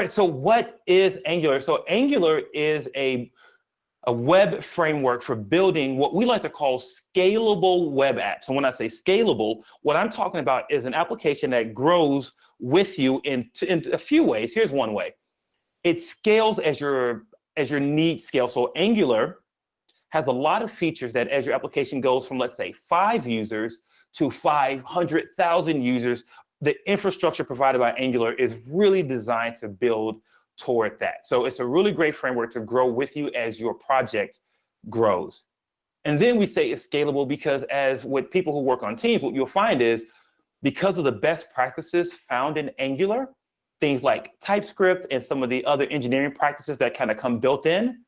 Right, so what is Angular? So Angular is a, a web framework for building what we like to call scalable web apps. And when I say scalable, what I'm talking about is an application that grows with you in, in a few ways. Here's one way. It scales as your, as your needs scale. So Angular has a lot of features that as your application goes from, let's say, five users to 500,000 users, the infrastructure provided by Angular is really designed to build toward that. So it's a really great framework to grow with you as your project grows. And then we say it's scalable because as with people who work on teams, what you'll find is because of the best practices found in Angular, things like TypeScript and some of the other engineering practices that kind of come built in,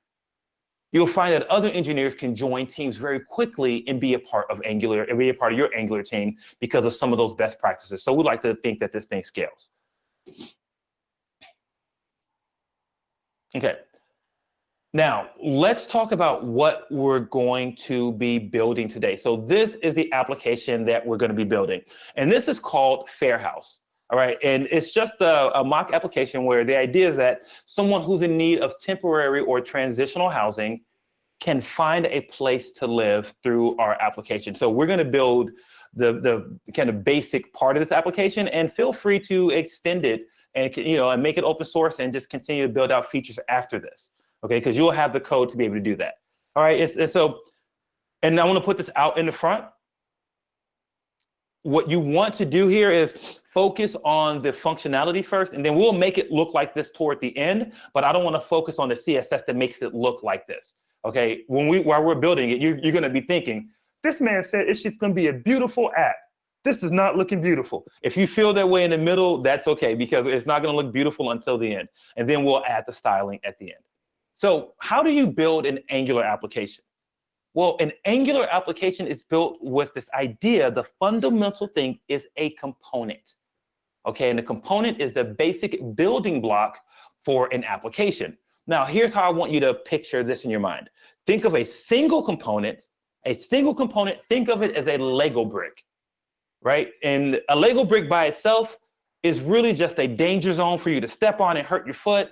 you'll find that other engineers can join teams very quickly and be a part of Angular and be a part of your Angular team because of some of those best practices. So we'd like to think that this thing scales. Okay. Now, let's talk about what we're going to be building today. So this is the application that we're going to be building. And this is called Fairhouse. All right, and it's just a, a, mock application where the idea is that someone who's in need of temporary or transitional housing can find a place to live through our application. So we're gonna build the, the kind of basic part of this application and feel free to extend it and you know and make it open source and just continue to build out features after this, okay? Because you'll have the code to be able to do that. All right, it's so, and I wanna put this out in the front what you want to do here is focus on the functionality first, and then we'll make it look like this toward the end, but I don't want to focus on the CSS that makes it look like this. Okay, when we while we're building it, you, you're going to be thinking, this man said it's just going to be a beautiful app. This is not looking beautiful. If you feel that way in the middle, that's okay, because it's not going to look beautiful until the end. And then we'll add the styling at the end. So how do you build an Angular application? Well, an Angular application is built with this idea, the fundamental thing is a component. Okay, and the component is the basic building block for an application. Now, here's how I want you to picture this in your mind. Think of a single component, a single component, think of it as a Lego brick, right? And a Lego brick by itself is really just a danger zone for you to step on and hurt your foot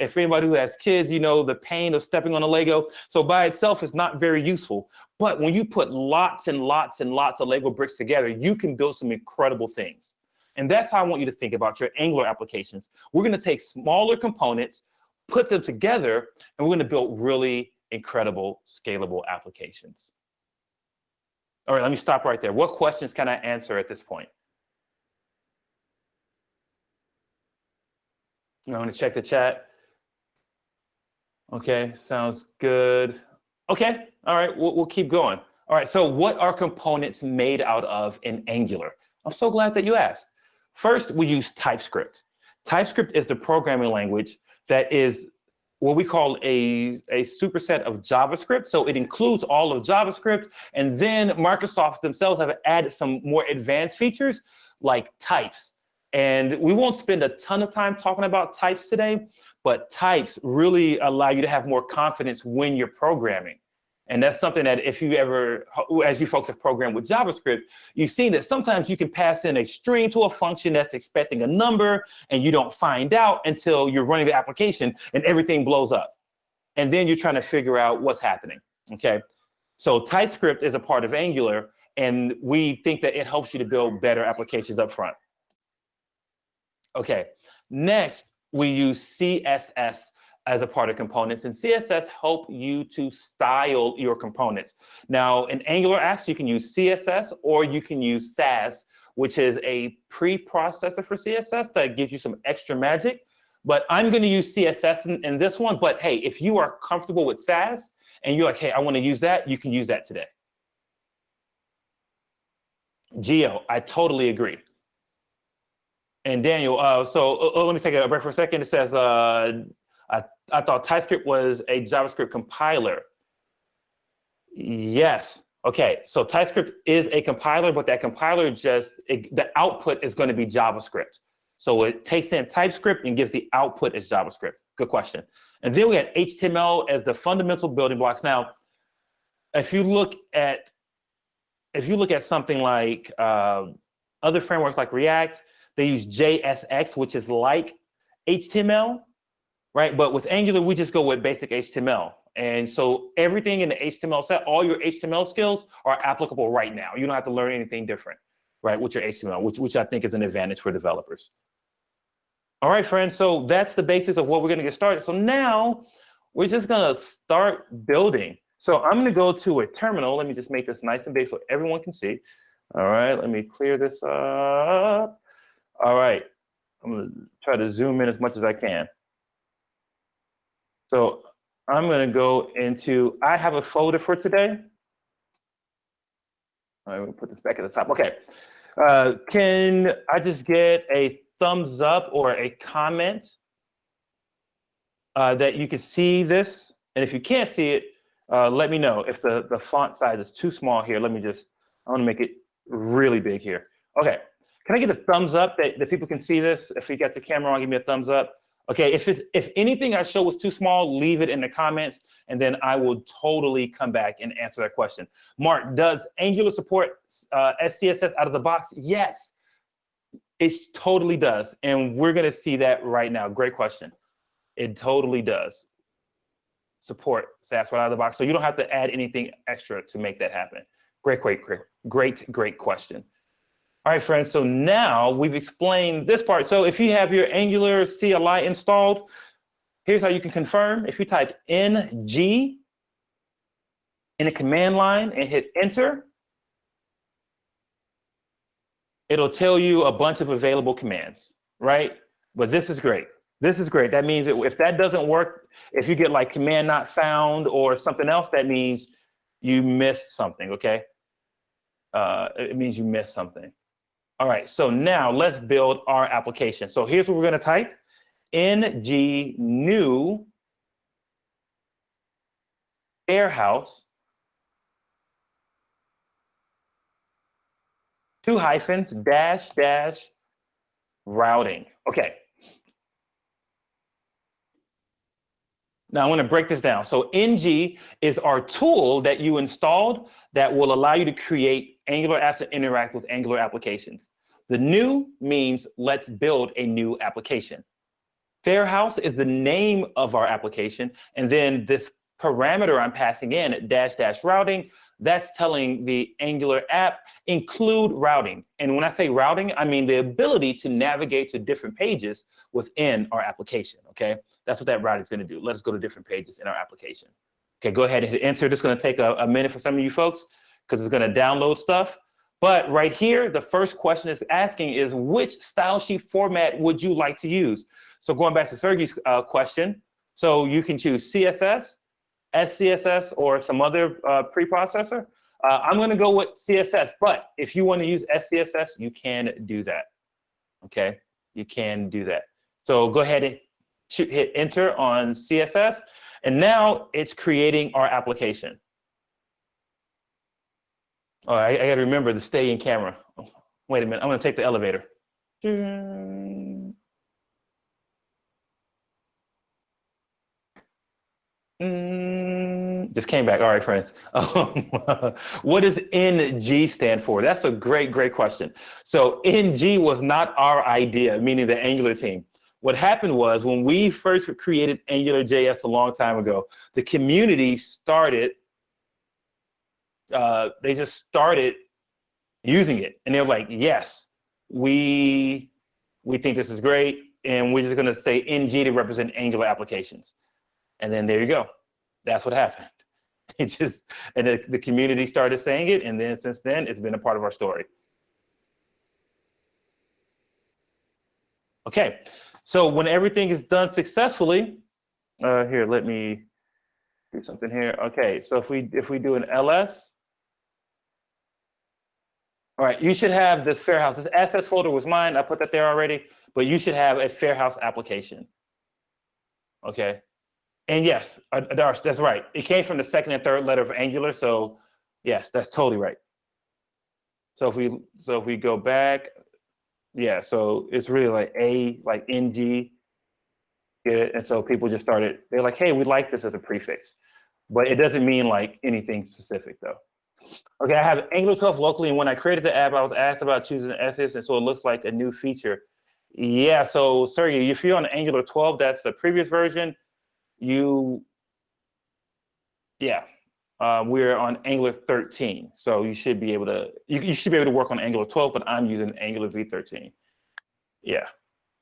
if anybody who has kids, you know the pain of stepping on a Lego. So by itself, it's not very useful. But when you put lots and lots and lots of Lego bricks together, you can build some incredible things. And that's how I want you to think about your Angular applications. We're going to take smaller components, put them together, and we're going to build really incredible scalable applications. All right, let me stop right there. What questions can I answer at this point? I'm going to check the chat. Okay, sounds good. Okay, all right, we'll, we'll keep going. All right, so what are components made out of in Angular? I'm so glad that you asked. First, we use TypeScript. TypeScript is the programming language that is what we call a, a superset of JavaScript. So it includes all of JavaScript. And then Microsoft themselves have added some more advanced features like types. And we won't spend a ton of time talking about types today, but types really allow you to have more confidence when you're programming. And that's something that if you ever, as you folks have programmed with JavaScript, you've seen that sometimes you can pass in a string to a function that's expecting a number and you don't find out until you're running the application and everything blows up. And then you're trying to figure out what's happening, okay? So TypeScript is a part of Angular and we think that it helps you to build better applications up front. Okay, next, we use CSS as a part of components and CSS help you to style your components. Now in Angular apps, you can use CSS or you can use Sass, which is a pre-processor for CSS that gives you some extra magic. But I'm going to use CSS in, in this one. But hey, if you are comfortable with Sass and you're like, hey, I want to use that, you can use that today. Geo, I totally agree. And Daniel, uh, so uh, uh, let me take a break for a second. It says, uh, I, I thought TypeScript was a JavaScript compiler. Yes. Okay, so TypeScript is a compiler, but that compiler just, it, the output is going to be JavaScript. So it takes in TypeScript and gives the output as JavaScript. Good question. And then we had HTML as the fundamental building blocks. Now, if you look at, if you look at something like uh, other frameworks like React, they use JSX, which is like HTML, right? But with Angular, we just go with basic HTML. And so everything in the HTML set, all your HTML skills are applicable right now. You don't have to learn anything different, right, with your HTML, which, which I think is an advantage for developers. All right, friends, so that's the basis of what we're gonna get started. So now we're just gonna start building. So I'm gonna go to a terminal. Let me just make this nice and big so everyone can see. All right, let me clear this up. All right, I'm gonna try to zoom in as much as I can. So I'm to go into, I have a folder for today. I'm to put this back at the top. Okay. Uh, can I just get a thumbs up or a comment uh, that you can see this? And if you can't see it, uh, let me know. If the, the font size is too small here, let me just, I want to make it really big here. Okay. Can I get a thumbs up that, that people can see this? If you got the camera on, give me a thumbs up. Okay, if it's, if anything I show was too small, leave it in the comments, and then I will totally come back and answer that question. Mark, does Angular support uh, SCSS out of the box? Yes, it totally does, and we're gonna see that right now. Great question. It totally does support Sass right out of the box, so you don't have to add anything extra to make that happen. Great, great, great, great, great question. All right, friends, so now we've explained this part. So if you have your Angular CLI installed, here's how you can confirm. If you type ng in a command line and hit enter, it'll tell you a bunch of available commands, right? But this is great. This is great. That means if that doesn't work, if you get like command not found or something else, that means you missed something, okay? Uh, it means you missed something. All right, so now let's build our application. So here's what we're gonna type, ng new Fairhouse, two hyphens, dash, dash, routing. Okay. Now I'm gonna break this down. So ng is our tool that you installed that will allow you to create Angular apps that interact with Angular applications. The new means let's build a new application. Fairhouse is the name of our application. And then this parameter I'm passing in, dash dash routing, that's telling the Angular app include routing. And when I say routing, I mean the ability to navigate to different pages within our application, okay? That's what that routing is gonna do. Let us go to different pages in our application. Okay, go ahead and hit enter. This is gonna take a, a minute for some of you folks because it's going to download stuff. But right here, the first question it's asking is which style sheet format would you like to use? So going back to Sergey's uh, question, so you can choose CSS, SCSS, or some other uh, preprocessor. Uh, I'm going to go with CSS, but if you want to use SCSS, you can do that. Okay, you can do that. So go ahead and hit enter on CSS, and now it's creating our application. Oh, I, I got to remember to stay in camera. Wait a minute, I'm going to take the elevator. Just came back. All right, friends. What does NG stand for? That's a great, great question. So NG was not our idea, meaning the Angular team. What happened was when we first created Angular JS a long time ago, the community started uh, they just started using it, and they're like, "Yes, we we think this is great, and we're just going to say ng to represent Angular applications." And then there you go. That's what happened. It just and the, the community started saying it, and then since then, it's been a part of our story. Okay, so when everything is done successfully, uh, here, let me do something here. Okay, so if we if we do an ls, all right, you should have this Fairhouse. This assets folder was mine. I put that there already, but you should have a Fairhouse application. Okay. And yes, uh, Darsh, that's right. It came from the second and third letter of Angular. So yes, that's totally right. So if we so if we go back, yeah, so it's really like A, like NG? And so people just started, they're like, hey, we like this as a prefix. But it doesn't mean like anything specific though. Okay, I have Angular 12 locally, and when I created the app, I was asked about choosing SS, and so it looks like a new feature Yeah, so Sergey, if you're on Angular 12, that's the previous version. You, yeah, uh, we're on Angular 13, so you should be able to you, you should be able to work on Angular 12, but I'm using Angular v13. Yeah.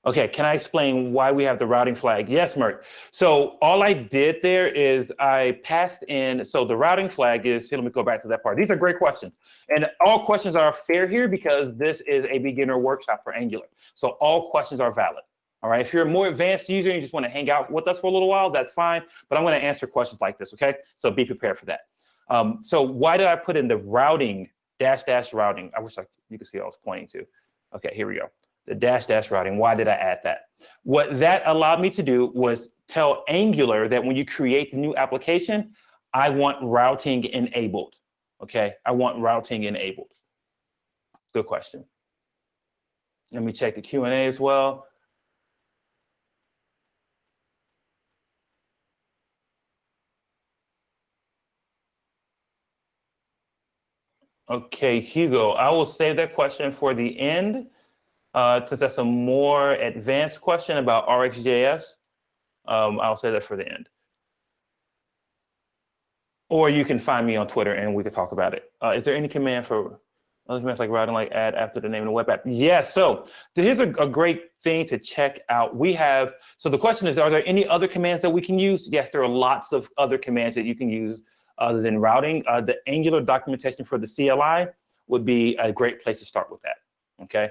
Okay, can I explain why we have the routing flag? Yes, Mert. So all I did there is I passed in, so the routing flag is, here, let me go back to that part. These are great questions. And all questions are fair here because this is a beginner workshop for Angular. So all questions are valid. All right, if you're a more advanced user and you just want to hang out with us for a little while, that's fine. But I'm going to answer questions like this, okay? So be prepared for that. Um, so why did I put in the routing, dash dash routing? I wish I, you could see what I was pointing to. Okay, here we go the dash dash routing. Why did I add that? What that allowed me to do was tell Angular that when you create the new application, I want routing enabled. Okay, I want routing enabled. Good question. Let me check the Q&A as well. Okay, Hugo, I will save that question for the end uh, since that's a more advanced question about RxJS, um, I'll say that for the end. Or you can find me on Twitter and we can talk about it. Uh, is there any command for other commands like routing like add after the name of the web app? Yes, yeah, so here's a, a, great thing to check out. We have, so the question is, are there any other commands that we can use? Yes, there are lots of other commands that you can use other than routing. Uh, the Angular documentation for the CLI would be a great place to start with that, okay?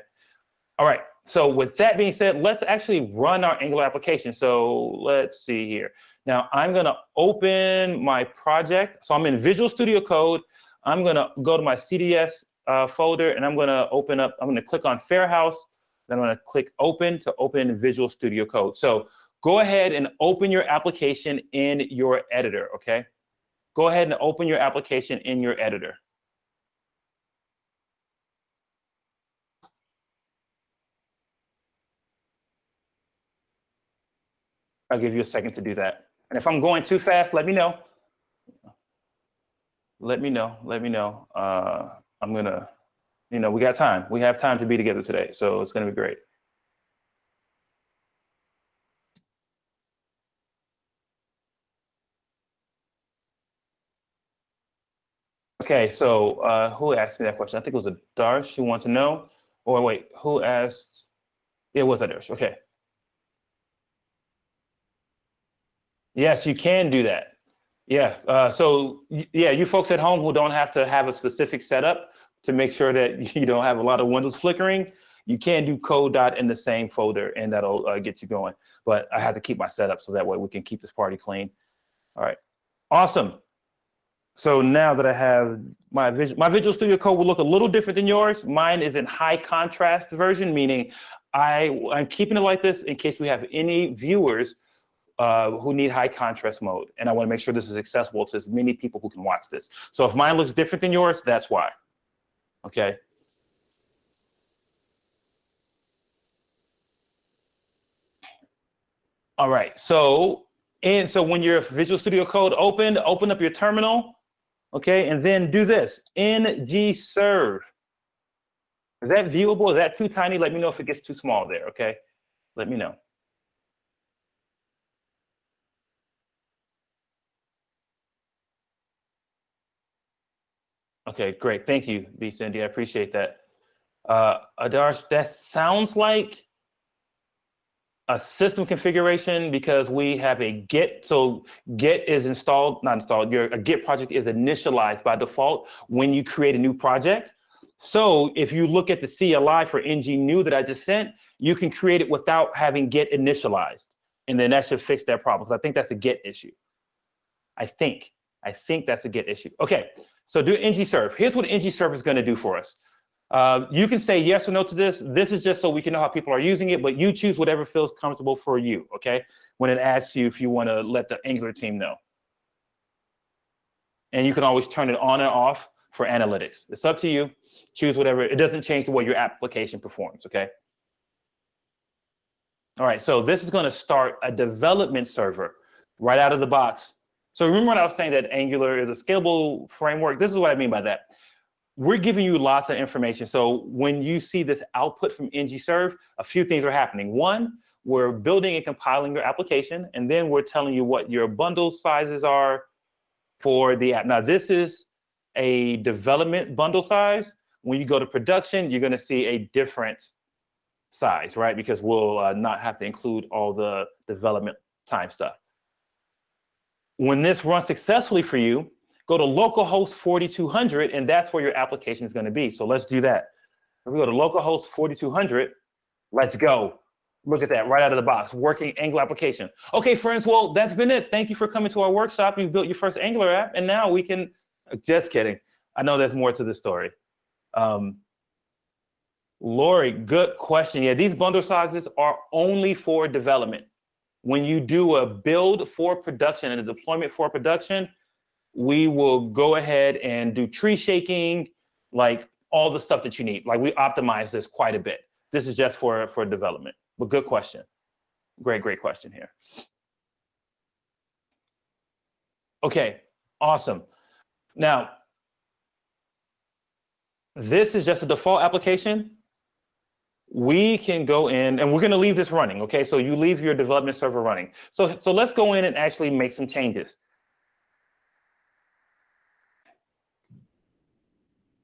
All right, so with that being said, let's actually run our Angular application. So let's see here. Now I'm gonna open my project. So I'm in Visual Studio Code. I'm gonna go to my CDS uh, folder and I'm gonna open up, I'm gonna click on Fairhouse. Then I'm gonna click open to open Visual Studio Code. So go ahead and open your application in your editor, okay? Go ahead and open your application in your editor. I'll give you a second to do that. And if I'm going too fast, let me know. Let me know, let me know. Uh, I'm gonna, you know, we got time. We have time to be together today, so it's gonna be great. Okay, so uh, who asked me that question? I think it was a Darsh who wanted to know. Or wait, who asked? It was Adarsh. Okay. Yes, you can do that. Yeah. Uh, so yeah, you folks at home who don't have to have a specific setup to make sure that you don't have a lot of windows flickering, you can do code dot in the same folder and that'll uh, get you going. But I have to keep my setup so that way we can keep this party clean. All right. Awesome. So now that I have my visual, my Visual Studio Code will look a little different than yours. Mine is in high contrast version, meaning I, I'm keeping it like this in case we have any viewers uh, who need high contrast mode. And I wanna make sure this is accessible to as many people who can watch this. So if mine looks different than yours, that's why, okay? All right, so and so when your Visual Studio Code opened, open up your terminal, okay, and then do this, ng serve. Is that viewable? Is that too tiny? Let me know if it gets too small there, okay? Let me know. Okay, great. Thank you, B. Cindy. I appreciate that. Uh, Adarsh, that sounds like a system configuration because we have a Git. So Git is installed, not installed, your a Git project is initialized by default when you create a new project. So if you look at the CLI for ng new that I just sent, you can create it without having Git initialized. And then that should fix that problem. I think that's a Git issue. I think. I think that's a Git issue. Okay, so do ng serve. Here's what ng serve is going to do for us. Uh, you can say yes or no to this. This is just so we can know how people are using it, but you choose whatever feels comfortable for you, okay? When it asks you if you want to let the Angular team know. And you can always turn it on and off for analytics. It's up to you. Choose whatever. It doesn't change the way your application performs, okay? All right, so this is going to start a development server right out of the box so remember when I was saying that Angular is a scalable framework? This is what I mean by that. We're giving you lots of information. So when you see this output from ng-serve, a few things are happening. One, we're building and compiling your application, and then we're telling you what your bundle sizes are for the app. Now, this is a development bundle size. When you go to production, you're gonna see a different size, right? Because we'll uh, not have to include all the development time stuff. When this runs successfully for you, go to localhost 4200, and that's where your application is going to be. So let's do that. If we go to localhost 4200, let's go. Look at that right out of the box, working Angular application. Okay, friends, well, that's been it. Thank you for coming to our workshop. You've built your first Angular app, and now we can, just kidding. I know there's more to the story. Um, Lori, good question. Yeah, these bundle sizes are only for development. When you do a build for production and a deployment for production, we will go ahead and do tree shaking, like all the stuff that you need. Like we optimize this quite a bit. This is just for, for development, but good question. Great, great question here. Okay, awesome. Now, this is just a default application. We can go in and we're going to leave this running. Okay, so you leave your development server running. So, so let's go in and actually make some changes.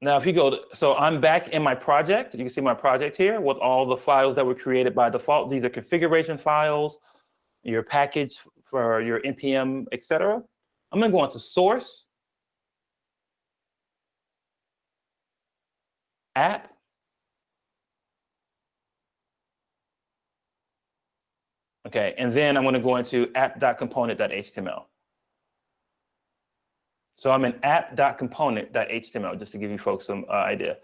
Now, if you go, to, so I'm back in my project. You can see my project here with all the files that were created by default. These are configuration files, your package for your npm, etc. I'm going to go into source, app, Okay, and then I'm going to go into app.component.html. So I'm in app.component.html, just to give you folks some uh, idea.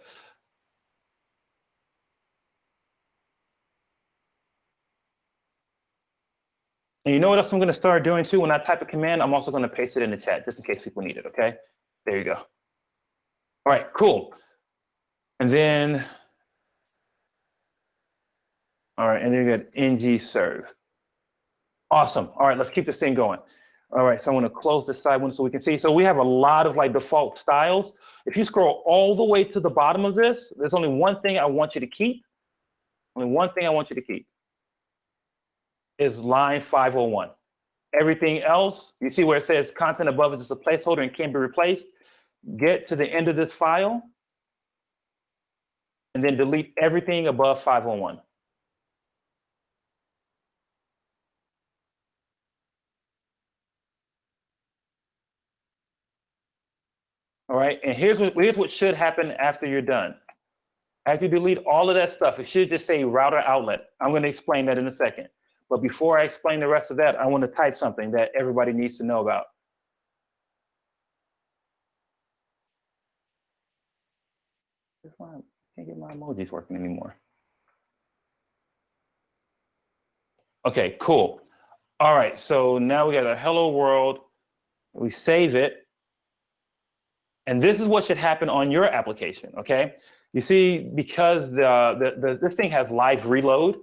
And you know what else I'm going to start doing too? When I type a command, I'm also going to paste it in the chat, just in case people need it, okay? There you go. All right, cool. And then, all right, and then you got ng serve. Awesome. All right, let's keep this thing going. All right, so I'm gonna close this side one so we can see. So we have a lot of like default styles. If you scroll all the way to the bottom of this, there's only one thing I want you to keep. Only one thing I want you to keep is line 501. Everything else, you see where it says content above is just a placeholder and can be replaced. Get to the end of this file and then delete everything above 501. All right, and here's what here's what should happen after you're done. After you delete all of that stuff, it should just say router outlet. I'm going to explain that in a second. But before I explain the rest of that, I want to type something that everybody needs to know about. I can't get my emojis working anymore. Okay, cool. All right, so now we got a hello world. We save it. And this is what should happen on your application, okay? You see, because the, the, the this thing has live reload,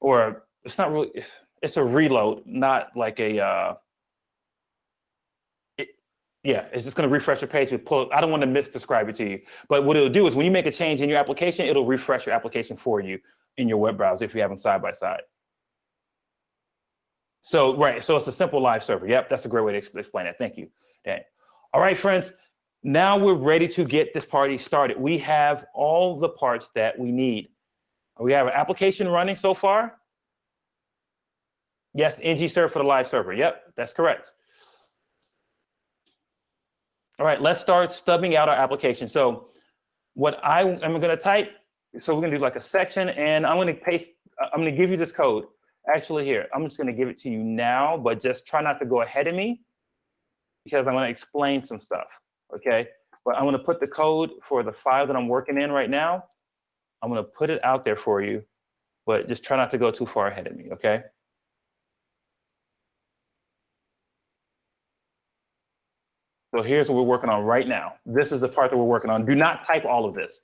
or it's not really, it's a reload, not like a, uh, it, yeah, it's just gonna refresh your page pull, I don't wanna misdescribe it to you, but what it'll do is when you make a change in your application, it'll refresh your application for you in your web browser if you have them side by side. So, right, so it's a simple live server. Yep, that's a great way to explain it. Thank you, Dan. All right, friends, now we're ready to get this party started. We have all the parts that we need. We have an application running so far. Yes, ng-serve for the live server. Yep, that's correct. All right, let's start stubbing out our application. So what I am going to type, so we're going to do like a section, and I'm going to paste, uh, I'm going to give you this code. Actually here, I'm just going to give it to you now, but just try not to go ahead of me because I'm going to explain some stuff, okay? But I'm going to put the code for the file that I'm working in right now. I'm going to put it out there for you, but just try not to go too far ahead of me, okay? So here's what we're working on right now. This is the part that we're working on. Do not type all of this,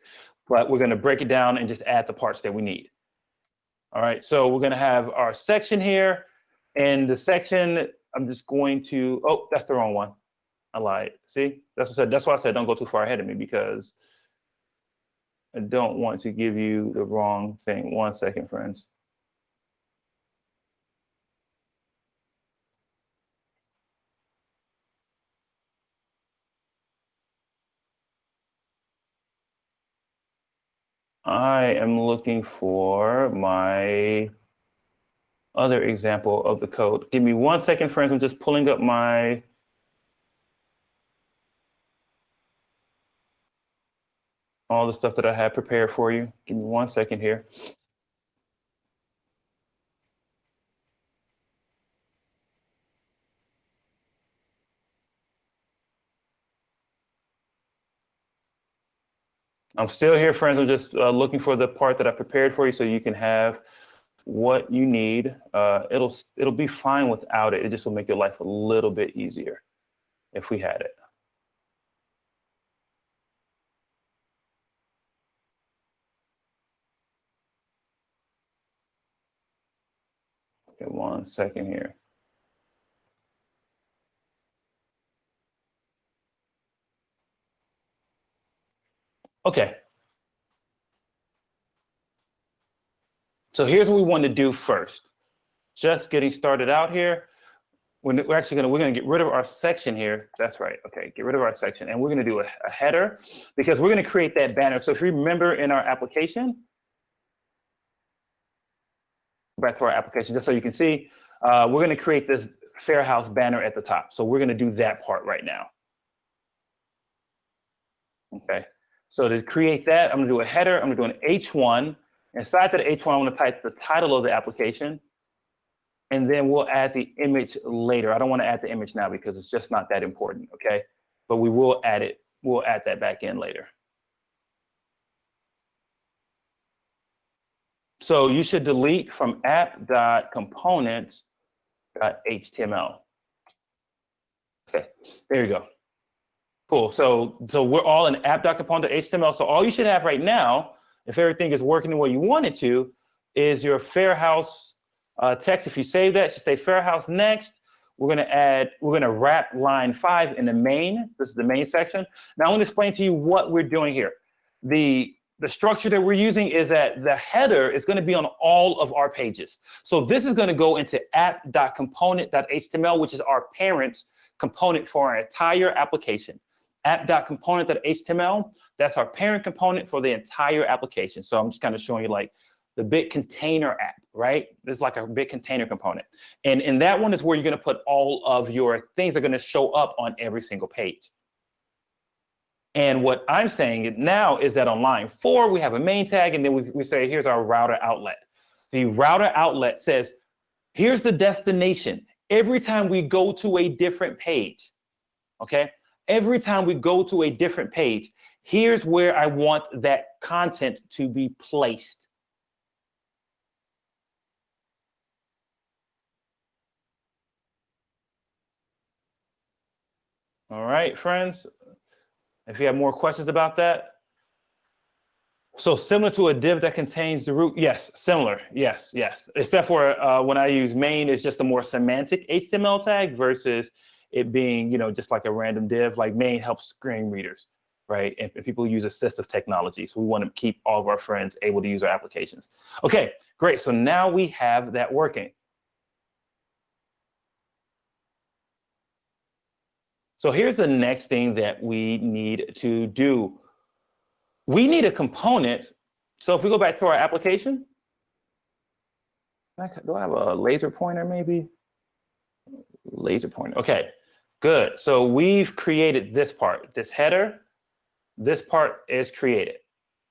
but we're going to break it down and just add the parts that we need. All right, so we're going to have our section here, and the section I'm just going to, oh, that's the wrong one. I lied. See, that's what I said. That's why I said don't go too far ahead of me because I don't want to give you the wrong thing. One second, friends. I am looking for my other example of the code. Give me one second, friends. I'm just pulling up my all the stuff that I had prepared for you. Give me one second here. I'm still here, friends. I'm just uh, looking for the part that I prepared for you so you can have what you need. Uh, it'll it'll be fine without it. It just will make your life a little bit easier if we had it. Okay, one second here. Okay. So here's what we want to do first. Just getting started out here. We're actually gonna we're gonna get rid of our section here. That's right. Okay, get rid of our section, and we're gonna do a, a header because we're gonna create that banner. So if you remember in our application, back to our application, just so you can see, uh, we're gonna create this Fair House banner at the top. So we're gonna do that part right now. Okay. So to create that, I'm gonna do a header, I'm gonna do an H1. Inside that H1, I'm gonna type the title of the application, and then we'll add the image later. I don't wanna add the image now because it's just not that important, okay? But we will add it, we'll add that back in later. So you should delete from app.components.html. Okay, there you go. Cool. So so we're all in app.component.html. So all you should have right now, if everything is working the way you want it to, is your Fair House uh, text. If you save that, should say Fair House next. We're going to add, we're going to wrap line five in the main. This is the main section. Now I'm to explain to you what we're doing here. The the structure that we're using is that the header is going to be on all of our pages. So this is going to go into app.component.html, which is our parent component for our entire application app.component.html, that's our parent component for the entire application. So I'm just kind of showing you like the big container app, right? This is like a big container component. And in that one is where you're going to put all of your things that are going to show up on every single page. And what I'm saying now is that on line four, we have a main tag, and then we, we say, here's our router outlet. The router outlet says, here's the destination. Every time we go to a different page, okay? Every time we go to a different page, here's where I want that content to be placed. All right, friends. If you have more questions about that. So similar to a div that contains the root, yes, similar, yes, yes. Except for uh, when I use main, it's just a more semantic HTML tag versus it being, you know, just like a random div, like main helps screen readers, right? And, and people use assistive technology. So we want to keep all of our friends able to use our applications. Okay, great. So now we have that working. So here's the next thing that we need to do. We need a component. So if we go back to our application, do I have a laser pointer maybe? Laser pointer, okay. Good. So we've created this part, this header. This part is created.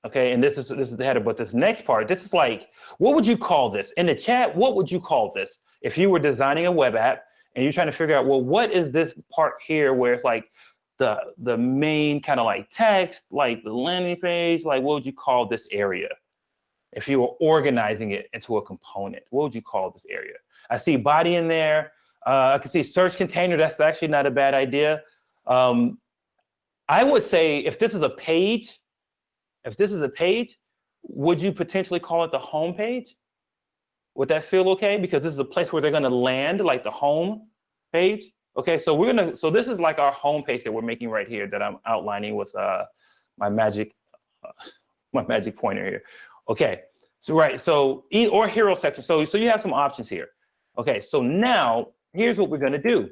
Okay, and this is this is the header, but this next part, this is like, what would you call this? In the chat, what would you call this? If you were designing a web app and you're trying to figure out, well, what is this part here where it's like the the main kind of like text, like the landing page, like what would you call this area? If you were organizing it into a component, what would you call this area? I see body in there. Uh, I can see search container. That's actually not a bad idea. Um, I would say if this is a page, if this is a page, would you potentially call it the home page? Would that feel okay? Because this is a place where they're going to land, like the home page. Okay, so we're gonna, so this is like our home page that we're making right here that I'm outlining with uh, my magic, uh, my magic pointer here. Okay, so right, so or hero section. So, so you have some options here. Okay, so now here's what we're gonna do.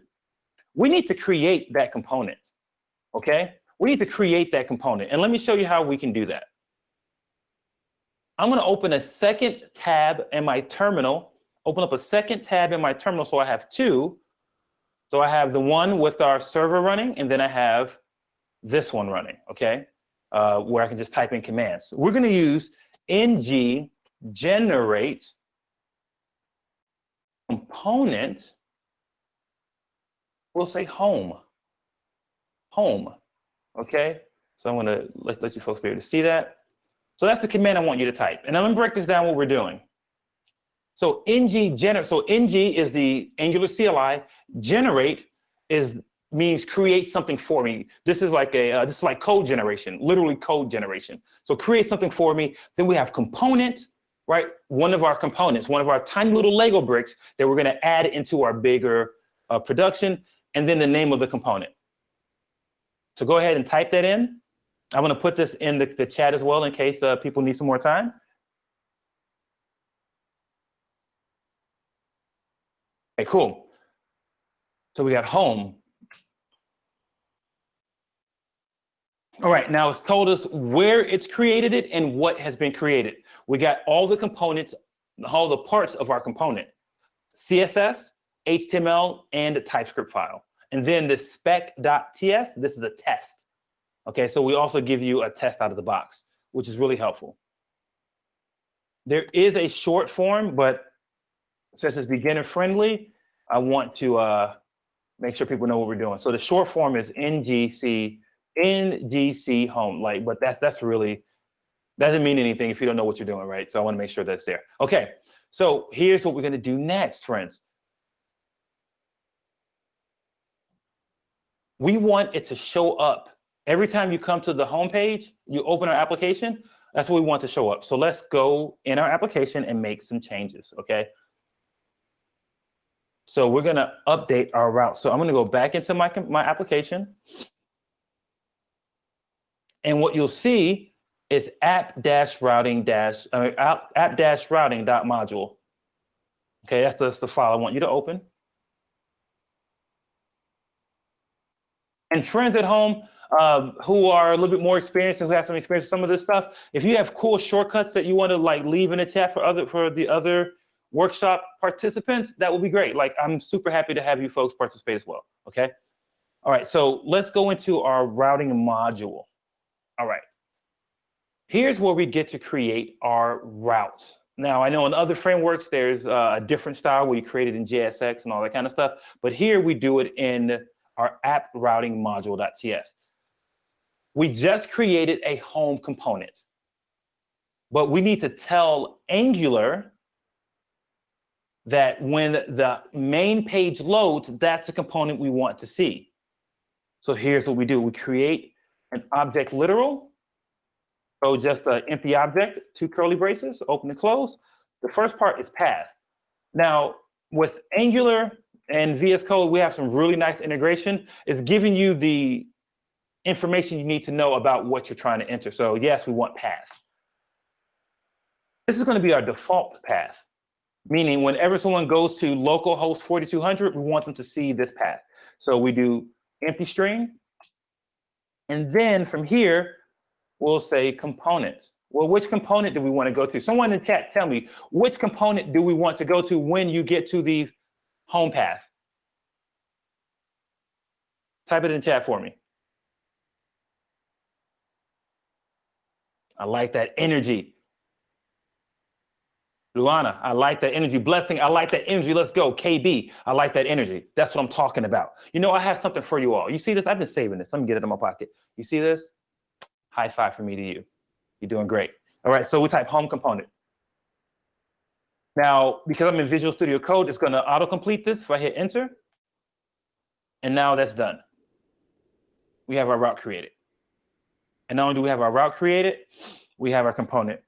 We need to create that component. Okay, we need to create that component. And let me show you how we can do that. I'm gonna open a second tab in my terminal, open up a second tab in my terminal so I have two. So I have the one with our server running, and then I have this one running, okay? Uh, where I can just type in commands. We're gonna use ng generate component, we'll say home, home, okay? So I'm gonna let, let you folks be able to see that. So that's the command I want you to type. And I'm gonna break this down what we're doing. So ng generate, so ng is the Angular CLI, generate is means create something for me. This is like a, uh, this is like code generation, literally code generation. So create something for me. Then we have component, right? One of our components, one of our tiny little Lego bricks that we're gonna add into our bigger uh, production, and then the name of the component. So go ahead and type that in. I'm gonna put this in the, the chat as well in case uh, people need some more time. Okay, cool. So we got home. All right, now it's told us where it's created it and what has been created. We got all the components, all the parts of our component, CSS, HTML, and a TypeScript file. And then the spec.ts, this is a test. Okay, so we also give you a test out of the box, which is really helpful. There is a short form, but since it's beginner friendly, I want to uh, make sure people know what we're doing. So the short form is NGC, NGC home, like, but that's that's really doesn't mean anything if you don't know what you're doing, right? So I want to make sure that's there. Okay, so here's what we're to do next, friends. We want it to show up every time you come to the home page, you open our application, that's what we want to show up. So let's go in our application and make some changes, okay? So we're gonna update our route. So I'm gonna go back into my, my application. And what you'll see is app dash routing dash, uh, app, app dash routing dot module. Okay, that's, that's the file I want you to open. And friends at home um, who are a little bit more experienced and who have some experience with some of this stuff, if you have cool shortcuts that you want to like leave in the chat for other for the other workshop participants, that would be great. Like I'm super happy to have you folks participate as well. Okay. All right, so let's go into our routing module. All right. Here's where we get to create our routes. Now, I know in other frameworks, there's a different style where you create it in JSX and all that kind of stuff, but here we do it in our app routing module.ts. We just created a home component, but we need to tell Angular that when the main page loads, that's the component we want to see. So here's what we do. We create an object literal. So just an empty object, two curly braces, open and close. The first part is path. Now, with Angular and VS Code, we have some really nice integration. It's giving you the information you need to know about what you're trying to enter. So yes, we want path. This is going to be our default path, meaning whenever someone goes to localhost 4200, we want them to see this path. So we do empty string. And then from here, we'll say component. Well, which component do we want to go to? Someone in chat, tell me, which component do we want to go to when you get to the home path? Type it in chat for me. I like that energy. Luana, I like that energy. Blessing, I like that energy. Let's go. KB, I like that energy. That's what I'm talking about. You know, I have something for you all. You see this? I've been saving this. Let me get it in my pocket. You see this? High five for me to you. You're doing great. All right, so we type home component. Now, because I'm in Visual Studio Code, it's going to autocomplete this if I hit enter. And now that's done. We have our route created. And not only do we have our route created, we have our component.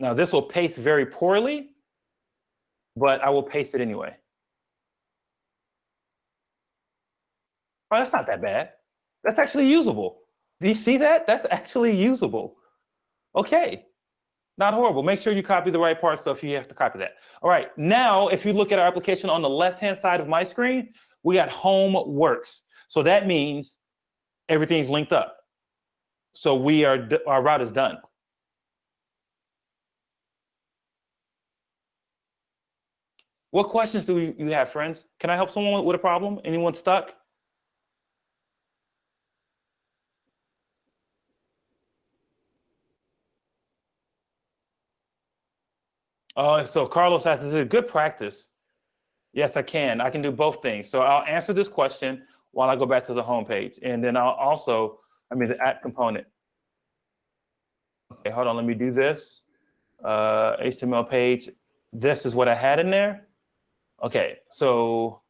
Now this will paste very poorly, but I will paste it anyway. Oh, that's not that bad. That's actually usable. Do you see that? That's actually usable. Okay, not horrible. Make sure you copy the right part, so if you have to copy that. All right, now if you look at our application on the left-hand side of my screen, we got home works. So that means everything's linked up. So we are, our route is done. What questions do you have, friends? Can I help someone with a problem? Anyone stuck? Oh, so Carlos asks, is it good practice? Yes, I can. I can do both things. So I'll answer this question while I go back to the home page. And then I'll also, I mean, the app component. Okay, hold on, let me do this. Uh, HTML page. This is what I had in there. Okay, so,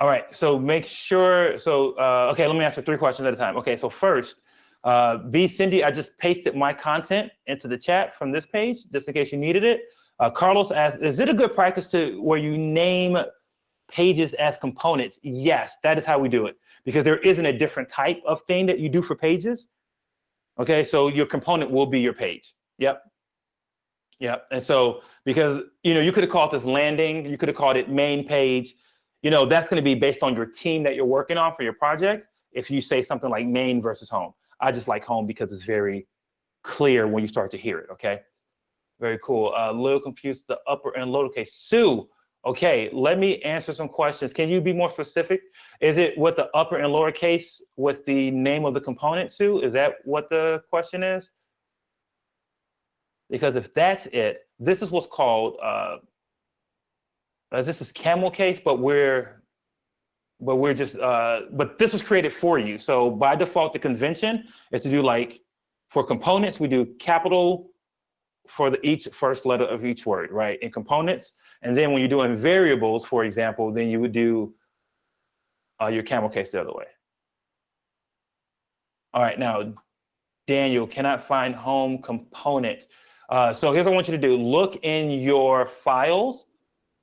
all right, so make sure, so, uh, okay, let me answer three questions at a time. Okay, so first, uh, B. Cindy, I just pasted my content into the chat from this page, just in case you needed it. Uh, Carlos asked, is it a good practice to where you name pages as components? Yes, that is how we do it because there isn't a different type of thing that you do for pages. Okay, so your component will be your page. Yep. Yep. And so because you know you could have called this landing, you could have called it main page. You know that's going to be based on your team that you're working on for your project. If you say something like main versus home. I just like home because it's very clear when you start to hear it, okay? Very cool. A uh, little confused the upper and lower case. Sue, okay, let me answer some questions. Can you be more specific? Is it with the upper and lower case with the name of the component, Sue? Is that what the question is? Because if that's it, this is what's called, uh, uh this is camel case, but we're but we're just, uh, but this was created for you. So by default, the convention is to do like, for components, we do capital for the each first letter of each word, right, in components. And then when you're doing variables, for example, then you would do uh, your camel case the other way. All right, now, Daniel, cannot find home component. Uh, so here's what I want you to do. Look in your files.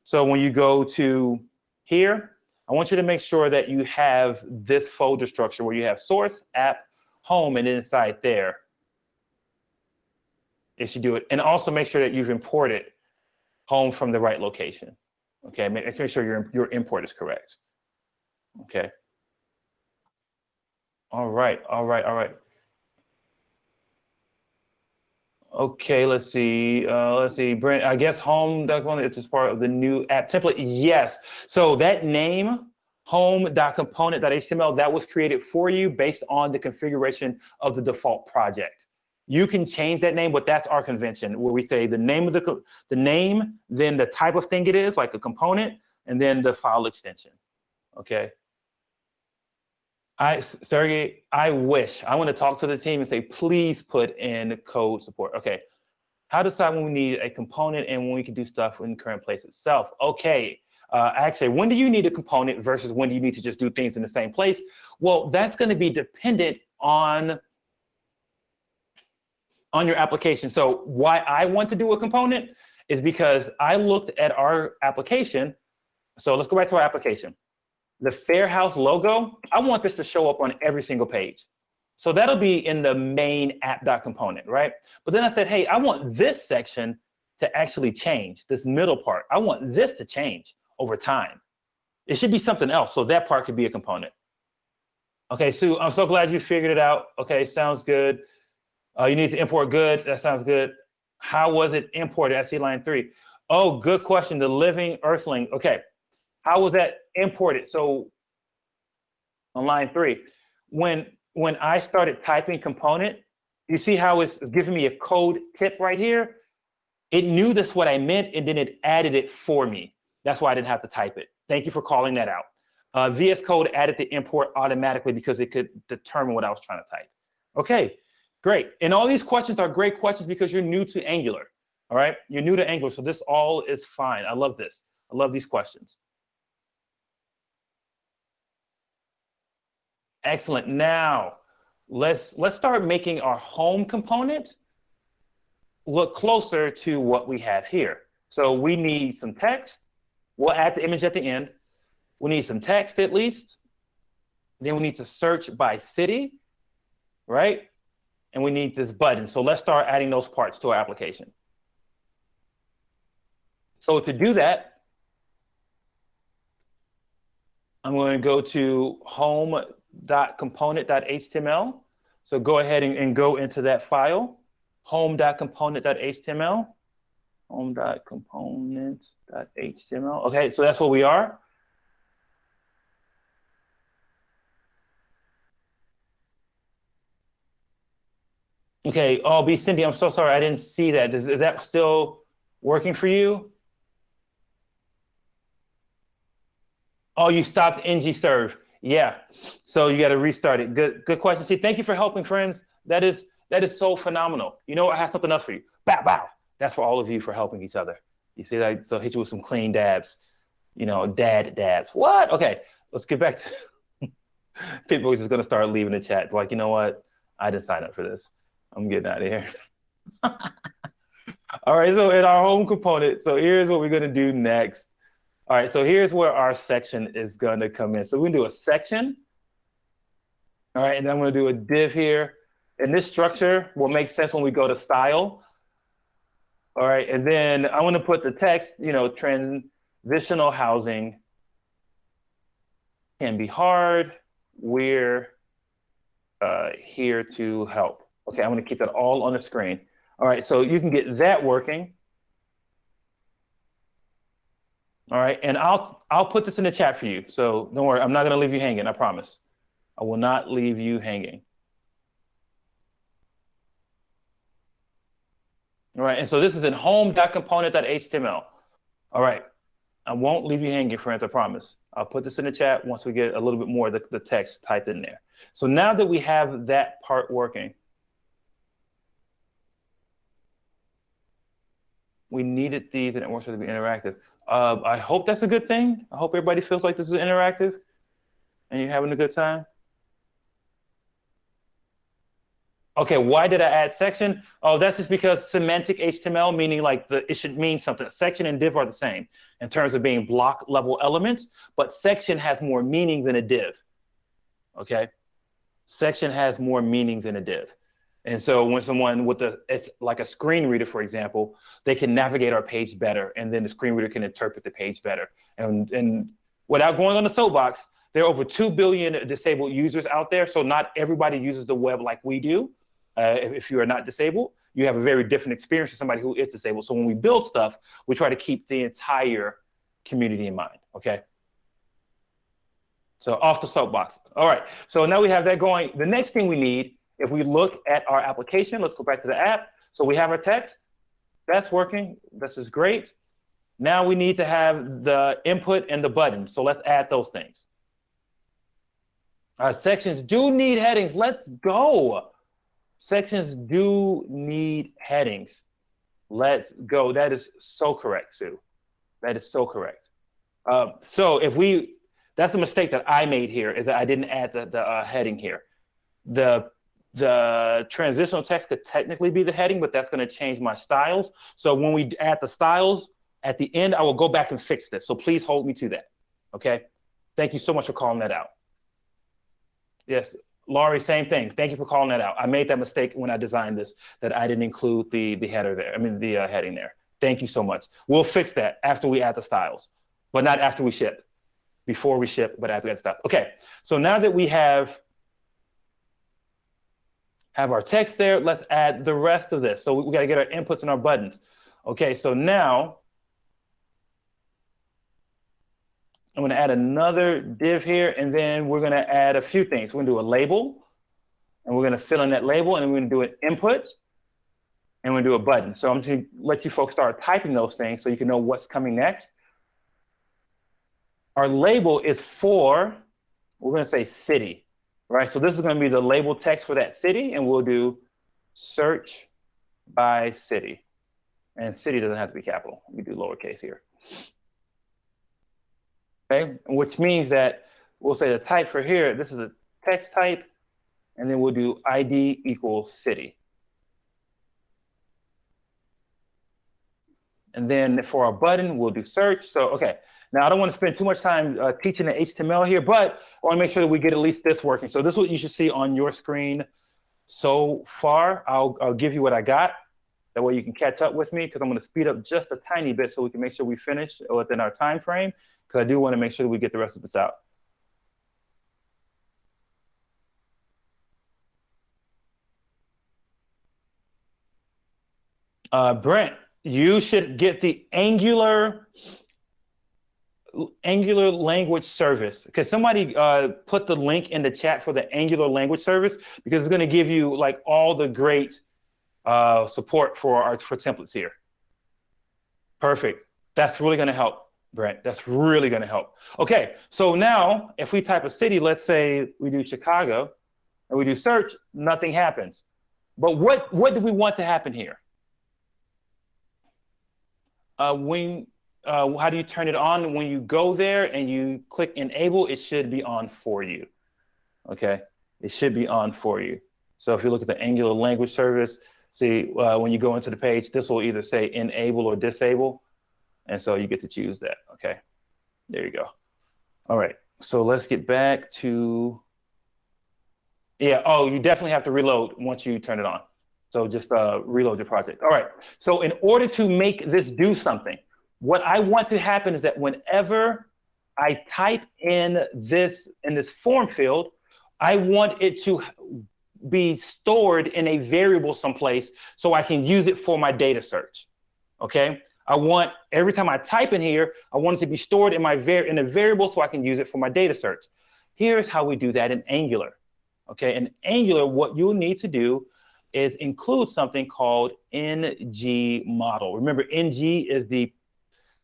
So when you go to here, I want you to make sure that you have this folder structure where you have source, app, home, and inside there, it should do it. And also make sure that you've imported home from the right location. Okay, make, make sure your, your import is correct. Okay. All right, all right, all right. Okay, let's see. Uh, let's see. Brent, I guess home component is just part of the new app template. Yes. So that name, home home.component.html, that was created for you based on the configuration of the default project. You can change that name, but that's our convention where we say the name of the the name, then the type of thing it is, like a component, and then the file extension. Okay. I, Sergey, I wish, I want to talk to the team and say, please put in code support. Okay, how to decide when we need a component and when we can do stuff in the current place itself. Okay, uh, actually, when do you need a component versus when do you need to just do things in the same place? Well, that's going to be dependent on on your application. So why I want to do a component is because I looked at our application. So let's go back to our application the Fair House logo, I want this to show up on every single page. So that'll be in the main app component, right? But then I said, hey, I want this section to actually change, this middle part. I want this to change over time. It should be something else. So that part could be a component. Okay, Sue, I'm so glad you figured it out. Okay, sounds good. Uh, you need to import good. That sounds good. How was it imported? See line three. Oh, good question. The living earthling. Okay, how was that imported? So on line three, when when I started typing component, you see how it's, it's giving me a code tip right here? It knew that's what I meant, and then it added it for me. That's why I didn't have to type it. Thank you for calling that out. Uh, VS Code added the import automatically because it could determine what I was trying to type. Okay, great. And all these questions are great questions because you're new to Angular. All right, you're new to Angular, so this all is fine. I love this. I love these questions. Excellent. Now, let's let's start making our home component look closer to what we have here. So we need some text. We'll add the image at the end. We need some text at least. Then we need to search by city, right? And we need this button. So let's start adding those parts to our application. So to do that, I'm going to go to home.component.html. So go ahead and, and go into that file, home.component.html, home.component.html. Okay, so that's what we are. Okay, oh, B. Cindy, I'm so sorry. I didn't see that. Is, is that still working for you? Oh, you stopped ng serve. Yeah. So you got to restart it. Good, good question. See, thank you for helping, friends. That is that is so phenomenal. You know, I have something else for you. Bow, bow. That's for all of you for helping each other. You see that? So hit you with some clean dabs. You know, dad dabs. What? Okay, let's get back to people just gonna start leaving the chat. Like, you know what? I didn't sign up for this. I'm getting out of here. all right, so in our home component, so here's what we're gonna do next. All right, so here's where our section is gonna come in. So we're gonna do a section. All right, and I'm gonna do a div here. And this structure will make sense when we go to style. All right, and then I want to put the text, you know, transitional housing can be hard. We're uh, here to help. Okay, I'm going to keep that all on the screen. All right, so you can get that working. All right, and I'll I'll put this in the chat for you. So don't worry, I'm not going to leave you hanging. I promise. I will not leave you hanging. All right, and so this is in home.component.html. All right, I won't leave you hanging, friends, I promise. I'll put this in the chat once we get a little bit more of the, the text typed in there. So now that we have that part working, we needed these and it wants to be interactive. Uh, I hope that's a good thing. I hope everybody feels like this is interactive and you're having a good time. Okay, why did I add section? Oh, that's just because semantic HTML, meaning like the it should mean something. Section and div are the same in terms of being block level elements, but section has more meaning than a div. Okay, section has more meaning than a div. And so when someone with a, it's like a screen reader, for example, they can navigate our page better, and then the screen reader can interpret the page better. And, and without going on the soapbox, there are over 2 billion disabled users out there. So not everybody uses the web like we do uh, if, if, you are not disabled, you have a very different experience to somebody who is disabled. So when we build stuff, we try to keep the entire community in mind, okay? So off the soapbox. All right, so now we have that going. The next thing we need, if we look at our application, let's go back to the app. So we have our text, that's working, this is great. Now we need to have the input and the button. So let's add those things. Our sections do need headings, let's go. Sections do need headings. Let's go. That is so correct, Sue. That is so correct. Uh, so if we, that's a mistake that I made here is that I didn't add the, the uh, heading here. The the transitional text could technically be the heading, but that's going to change my styles. So when we add the styles at the end, I will go back and fix this. So please hold me to that. Okay. Thank you so much for calling that out. Yes, Laurie, same thing. Thank you for calling that out. I made that mistake when I designed this, that I didn't include the, the header there, I mean, the uh, heading there. Thank you so much. We'll fix that after we add the styles, but not after we ship. Before we ship, but after we add styles. Okay, so now that we have, have our text there, let's add the rest of this. So we, we gotta get our inputs and our buttons. Okay, so now I'm going to add another div here, and then we're going to add a few things. We're going to do a label, and we're going to fill in that label, and then we're going to do an input, and we're going to do a button. So I'm just going to let you folks start typing those things so you can know what's coming next. Our label is for, we're going to say city, right? So this is going to be the label text for that city, and we'll do search by city. And city doesn't have to be capital. We do lowercase here okay? Which means that we'll say the type for here, this is a text type, and then we'll do ID equals city. And then for our button, we'll do search. So, okay. Now, I don't want to spend too much time uh, teaching the HTML here, but I want to make sure that we get at least this working. So this is what you should see on your screen so far. I'll, I'll give you what I got. That way you can catch up with me because I'm going to speed up just a tiny bit so we can make sure we finish within our time frame because I do want to make sure that we get the rest of this out. Uh, Brent, you should get the Angular Angular language service. Because somebody uh, put the link in the chat for the Angular language service because it's going to give you like all the great uh, support for our for templates here. Perfect. That's really going to help, Brent. That's really going to help. Okay, so now if we type a city, let's say we do Chicago, and we do search, nothing happens. But what what do we want to happen here? uh, when uh, how do you turn it on? When you go there and you click enable, it should be on for you. Okay, it should be on for you. So if you look at the Angular language service, see uh, when you go into the page, this will either say enable or disable. And so you get to choose that. Okay, there you go. All right, so let's get back to, yeah, oh, you definitely have to reload once you turn it on. So just uh, reload your project. All right. So in order to make this do something, what I want to happen is that whenever I type in this in this form field, I want it to be stored in a variable someplace so I can use it for my data search. Okay. I want every time I type in here, I want it to be stored in my var in a variable so I can use it for my data search. Here's how we do that in Angular. Okay, in Angular, what you'll need to do is include something called ng model. Remember, ng is the,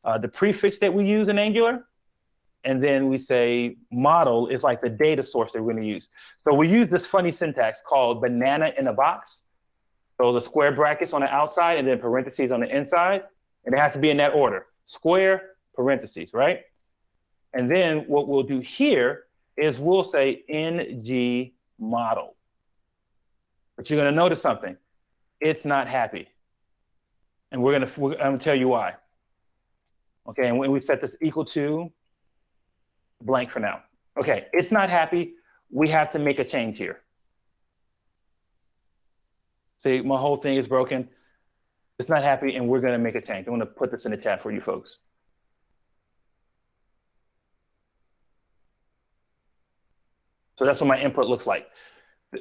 uh, the prefix that we use in Angular. And then we say model is like the data source that we're going to use. So we use this funny syntax called banana in a box. So the square brackets on the outside and then parentheses on the inside. And it has to be in that order. Square, parentheses, right? And then what we'll do here is we'll say ng model. But you're going to notice something. It's not happy. And we're going to, I'm going to tell you why. Okay, and we set this equal to blank for now. Okay, it's not happy. We have to make a change here. See, my whole thing is broken. It's not happy, and we're going to make a change. I'm going to put this in the chat for you folks. So that's what my input looks like.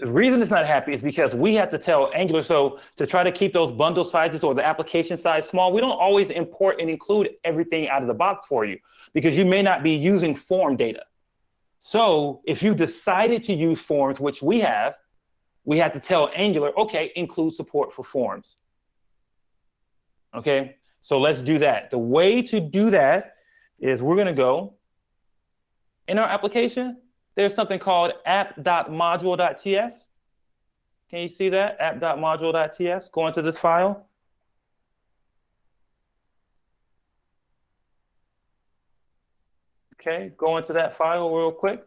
The reason it's not happy is because we have to tell Angular, so to try to keep those bundle sizes or the application size small, we don't always import and include everything out of the box for you because you may not be using form data. So if you decided to use forms, which we have, we have to tell Angular, okay, include support for forms. Okay, so let's do that. The way to do that is we're gonna go in our application, there's something called app.module.ts. Can you see that? app.module.ts. Go into this file. Okay, go into that file real quick.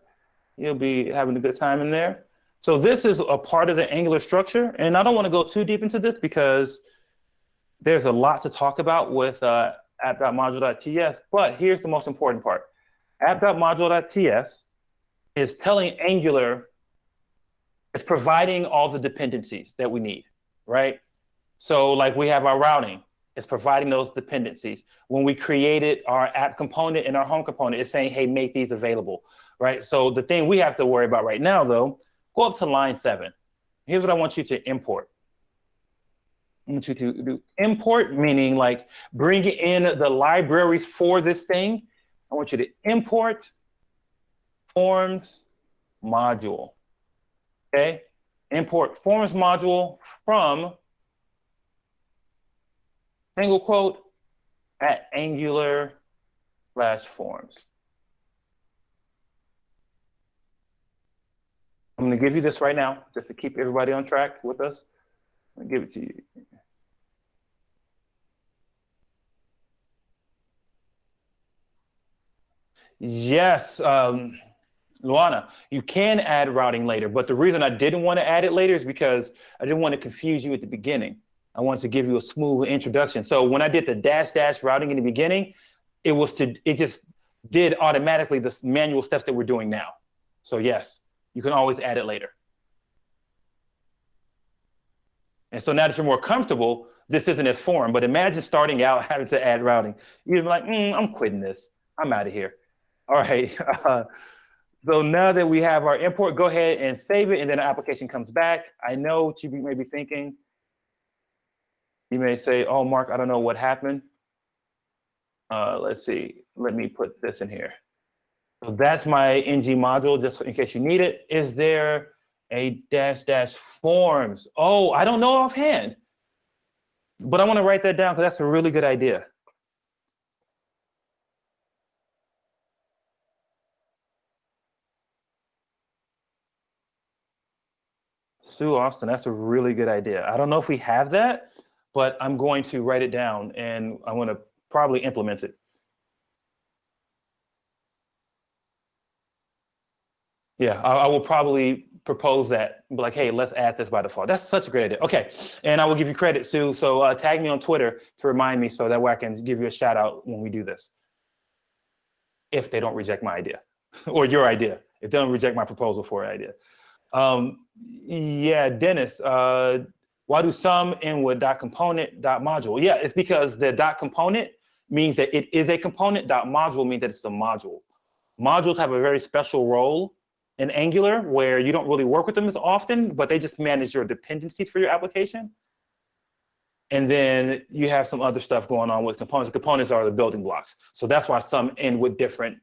You'll be having a good time in there. So this is a part of the Angular structure. And I don't want to go too deep into this because there's a lot to talk about with uh, app.module.ts. But here's the most important part. app.module.ts is telling Angular, it's providing all the dependencies that we need, right? So like we have our routing, it's providing those dependencies. When we created our app component and our home component, it's saying, hey, make these available, right? So the thing we have to worry about right now, though, go up to line seven. Here's what I want you to import. I want you to do import, meaning like bring in the libraries for this thing. I want you to import forms module. Okay, import forms module from single quote at angular slash forms. I'm going to give you this right now just to keep everybody on track with us. I'm give it to you. Yes. Um, Luana, you can add routing later, but the reason I didn't want to add it later is because I didn't want to confuse you at the beginning. I wanted to give you a smooth introduction. So when I did the dash dash routing in the beginning, it was to, it just did automatically the manual steps that we're doing now. So yes, you can always add it later. And so now that you're more comfortable, this isn't as foreign, but imagine starting out having to add routing. You'd be like, mm, I'm quitting this. I'm out of here. All right. So now that we have our import, go ahead and save it, and then the application comes back. I know what you may be thinking. You may say, oh, Mark, I don't know what happened. Uh, let's see. Let me put this in here. So that's my ng module, just in case you need it. Is there a dash dash forms? Oh, I don't know offhand, but I want to write that down because that's a really good idea. Sue Austin, that's a really good idea. I don't know if we have that, but I'm going to write it down and I'm going to probably implement it. Yeah, I, I, will probably propose that, like, hey, let's add this by default. That's such a great idea. Okay, and I will give you credit, Sue. So uh, tag me on Twitter to remind me so that way I can give you a shout out when we do this. If they don't reject my idea or your idea, if they don't reject my proposal for an idea. Um, yeah, Dennis, uh, why do some end with dot component dot module? Yeah, it's because the dot component means that it is a component. Dot module means that it's a module. Modules have a very special role in Angular where you don't really work with them as often, but they just manage your dependencies for your application. And then you have some other stuff going on with components. Components are the building blocks. So that's why some end with different,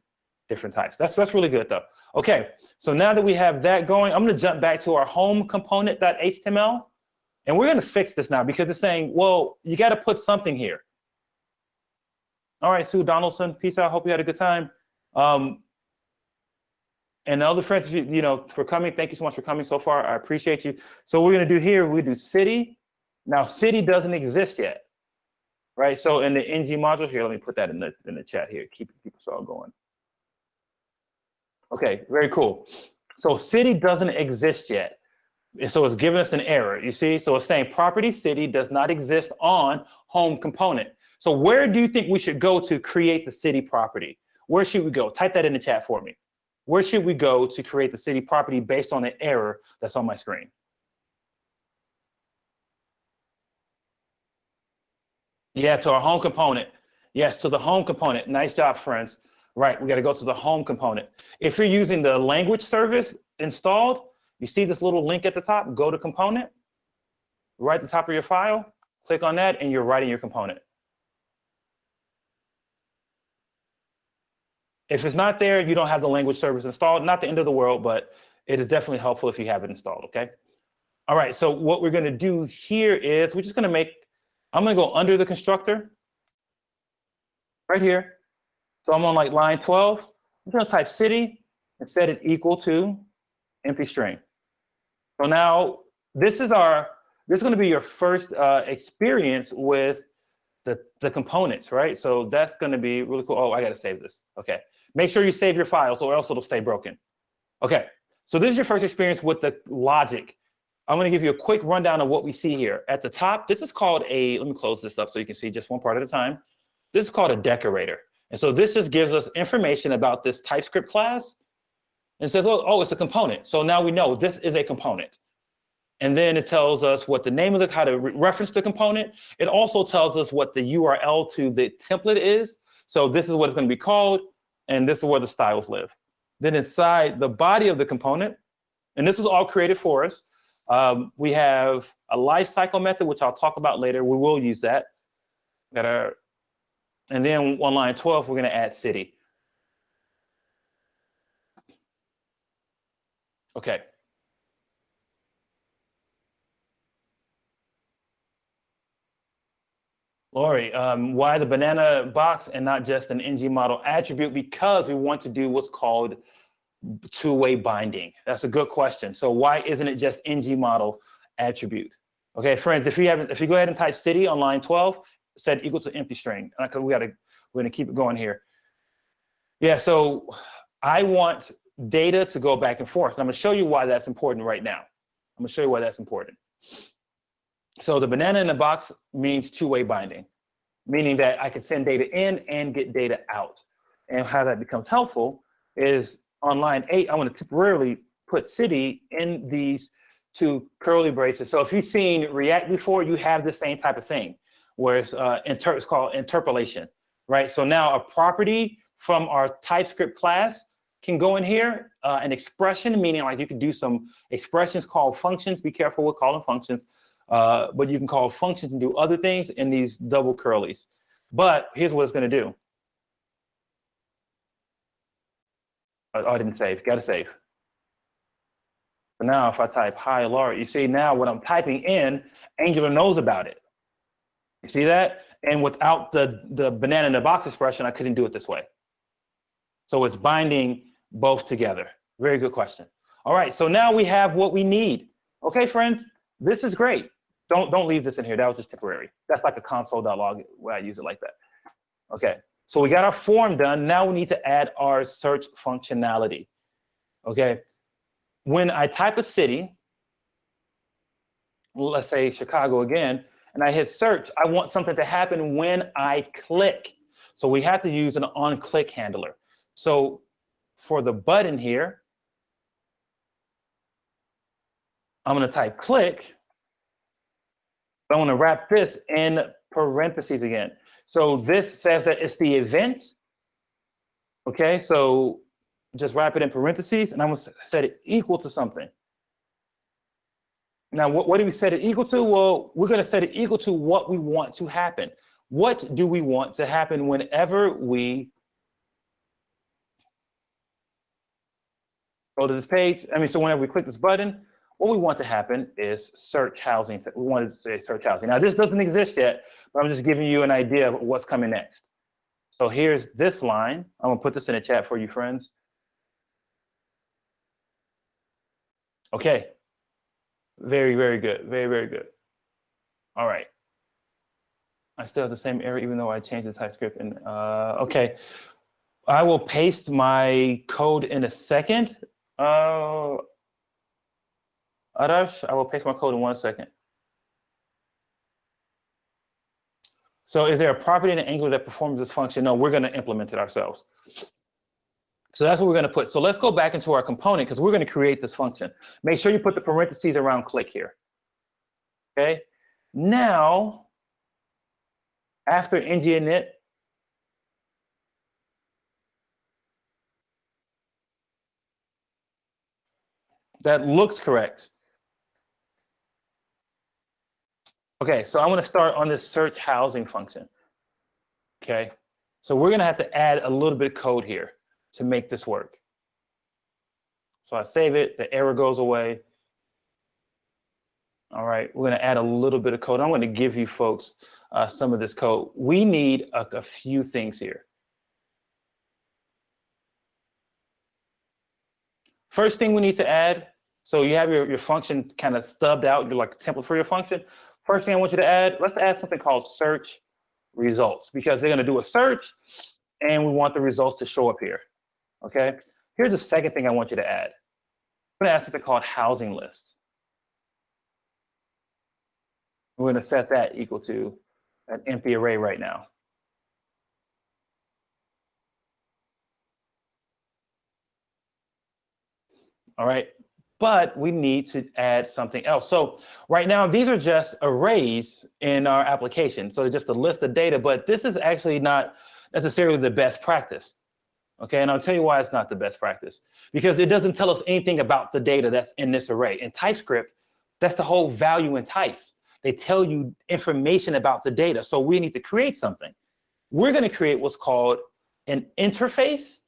different types. That's, that's really good though. Okay, so now that we have that going, I'm gonna jump back to our home component.html. And we're gonna fix this now because it's saying, well, you gotta put something here. All right, Sue Donaldson, peace out. Hope you had a good time. Um, and other friends, you, you know, for coming, thank you so much for coming so far. I appreciate you. So what we're gonna do here, we do city. Now city doesn't exist yet, right? So in the ng module here, let me put that in the in the chat here, keep keep us all going. Okay, very cool. So city doesn't exist yet. So it's giving us an error, you see? So it's saying property city does not exist on home component. So where do you think we should go to create the city property? Where should we go? Type that in the chat for me. Where should we go to create the city property based on the error that's on my screen? Yeah, to our home component. Yes, to the home component. Nice job, friends. Right, we got to go to the home component. If you're using the language service installed, you see this little link at the top, go to component, right at the top of your file, click on that, and you're writing your component. If it's not there, you don't have the language service installed. Not the end of the world, but it is definitely helpful if you have it installed, okay? All right, so what we're gonna do here is we're just gonna make, I'm gonna go under the constructor, right here. So I'm on like line 12. I'm gonna type city and set it equal to empty string. So now this is our, this is gonna be your first uh, experience with the, the components, right? So that's gonna be really cool. Oh, I gotta save this, okay. Make sure you save your files or else it'll stay broken. Okay, so this is your first experience with the logic. I'm gonna give you a quick rundown of what we see here. At the top, this is called a, let me close this up so you can see just one part at a time. This is called a decorator. And so this just gives us information about this TypeScript class and says, oh, oh, it's a component. So now we know this is a component. And then it tells us what the name of the, how to re reference the component. It also tells us what the URL to the template is. So this is what it's gonna be called and this is where the styles live. Then inside the body of the component, and this was all created for us, um, we have a lifecycle method, which I'll talk about later. We will use that. Got our, and then on line 12, we're going to add city. Okay. Lori, um, why the banana box and not just an ng model attribute? Because we want to do what's called two-way binding. That's a good question. So why isn't it just ng model attribute? Okay, friends, if you haven't, if you go ahead and type city on line 12, set equal to empty string. Because we gotta, we're gonna keep it going here. Yeah, so I want data to go back and forth. And I'm gonna show you why that's important right now. I'm gonna show you why that's important. So the banana in the box means two-way binding, meaning that I can send data in and get data out. And how that becomes helpful is on line eight, I want to temporarily put city in these two curly braces. So if you've seen React before, you have the same type of thing, where it's, uh, inter it's called interpolation, right? So now a property from our TypeScript class can go in here, uh, an expression, meaning like you can do some expressions called functions. Be careful with calling functions, uh, but you can call functions and do other things in these double curlies. But here's what it's to do. Oh, I didn't save. Got to save. So now if I type hi Laura, you see now what I'm typing in, Angular knows about it. You see that? And without the, the banana in the box expression, I couldn't do it this way. So it's binding both together. Very good question. All right, so now we have what we need. Okay, friends, this is great. Don't, don't leave this in here. That was just temporary. That's like a console.log where I use it like that. Okay, so we got our form done. Now we need to add our search functionality. Okay, when I type a city, let's say Chicago again, and I hit search, I want something to happen when I click. So we have to use an on-click handler. So for the button here, I'm going to type click. I want to wrap this in parentheses again. So this says that it's the event. Okay, so just wrap it in parentheses, and I'm to set it equal to something. Now, what, what do we set it equal to? Well, we're going to set it equal to what we want to happen. What do we want to happen whenever we go to this page? I mean, so whenever we click this button, what we want to happen is search housing. We want to say search housing. Now, this doesn't exist yet, but I'm just giving you an idea of what's coming next. So here's this line. I'm going to put this in the chat for you, friends. Okay. Very, very good. Very, very good. All right. I still have the same error, even though I changed the TypeScript. And uh, okay, I will paste my code in a second. Uh, Adarsh, I will paste my code in one second. So is there a property in Angular that performs this function? No, we're going to implement it ourselves. So that's what we're going to put. So let's go back into our component because we're going to create this function. Make sure you put the parentheses around click here. Okay. Now, after init, that looks correct. Okay, so I'm going to start on this search housing function. Okay, so we're going to have to add a little bit of code here to make this work. So I save it, the error goes away. All right, we're going to add a little bit of code. I'm to give you folks uh, some of this code. We need a, a few things here. First thing we need to add, so you have your, your function kind of stubbed out, you're like a template for your function. First thing I want you to add, let's add something called search results because they're going to do a search and we want the results to show up here. Okay. Here's the second thing I want you to add. I'm to ask you to call it housing list. We're to set that equal to an empty array right now. All right but we need to add something else. So right now, these are just arrays in our application. So just a list of data, but this is actually not necessarily the best practice. Okay, and I'll tell you why it's not the best practice. Because it doesn't tell us anything about the data that's in this array. In TypeScript, that's the whole value in types. They tell you information about the data. So we need to create something. We're going to create what's called an interface.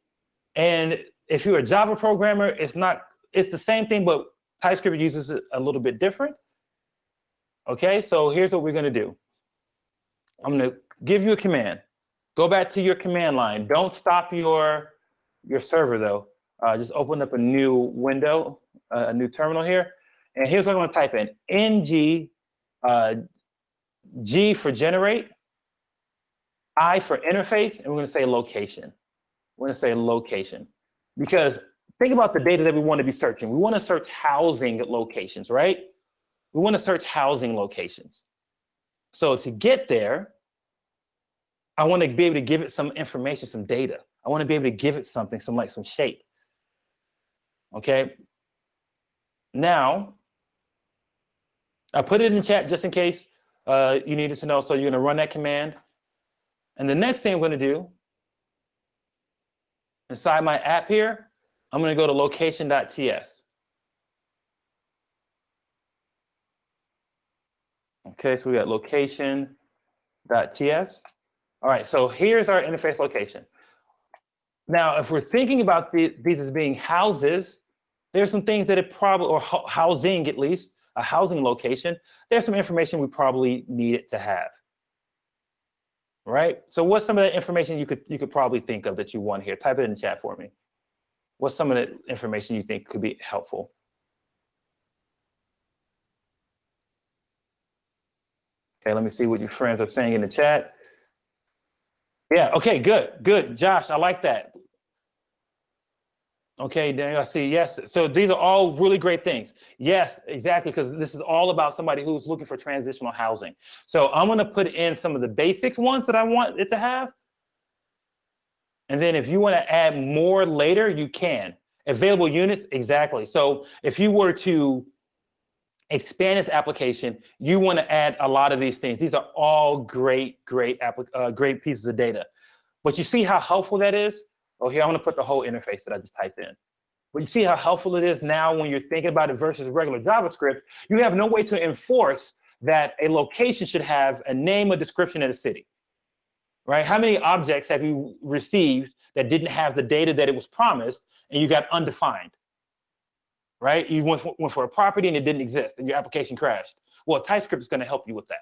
And if you're a Java programmer, it's not it's the same thing, but TypeScript uses it a little bit different. Okay, so here's what we're going to do. I'm going to give you a command. Go back to your command line. Don't stop your, your server, though. Uh, just open up a new window, uh, a new terminal here. And here's what I'm to type in. ng, uh, G for generate, I for interface, and we're to say location. We're to say location. Because think about the data that we want to be searching. We want to search housing locations, right? we want to search housing locations. So to get there, I want to be able to give it some information, some data. I want to be able to give it something, some like some shape. Okay. Now, I put it in the chat just in case uh, you needed to know. So you're going to run that command. And the next thing I'm going to do inside my app here, I'm going to go to location.ts. Okay, so we got location.ts. All right, so here's our interface location. Now, if we're thinking about the, these as being houses, there's some things that it probably, or housing at least, a housing location, there's some information we probably need it to have. Right? So what's some of the information you could you could probably think of that you want here? Type it in chat for me. What's some of the information you think could be helpful? Okay, let me see what your friends are saying in the chat. Yeah, okay, good, good. Josh, I like that. Okay, Daniel, I see. Yes. So these are all really great things. Yes, exactly, because this is all about somebody who's looking for transitional housing. So I'm going to put in some of the basics ones that I want it to have. And then if you want to add more later, you can. Available units, exactly. So if you were to expand this application, you want to add a lot of these things. These are all great, great, uh, great pieces of data. But you see how helpful that is? Oh, here, I'm going to put the whole interface that I just typed in. But you see how helpful it is now when you're thinking about it versus regular JavaScript, you have no way to enforce that a location should have a name, a description, and a city, right? How many objects have you received that didn't have the data that it was promised and you got undefined? Right? You went went for a property and it didn't exist and your application crashed. Well, TypeScript is going to help you with that.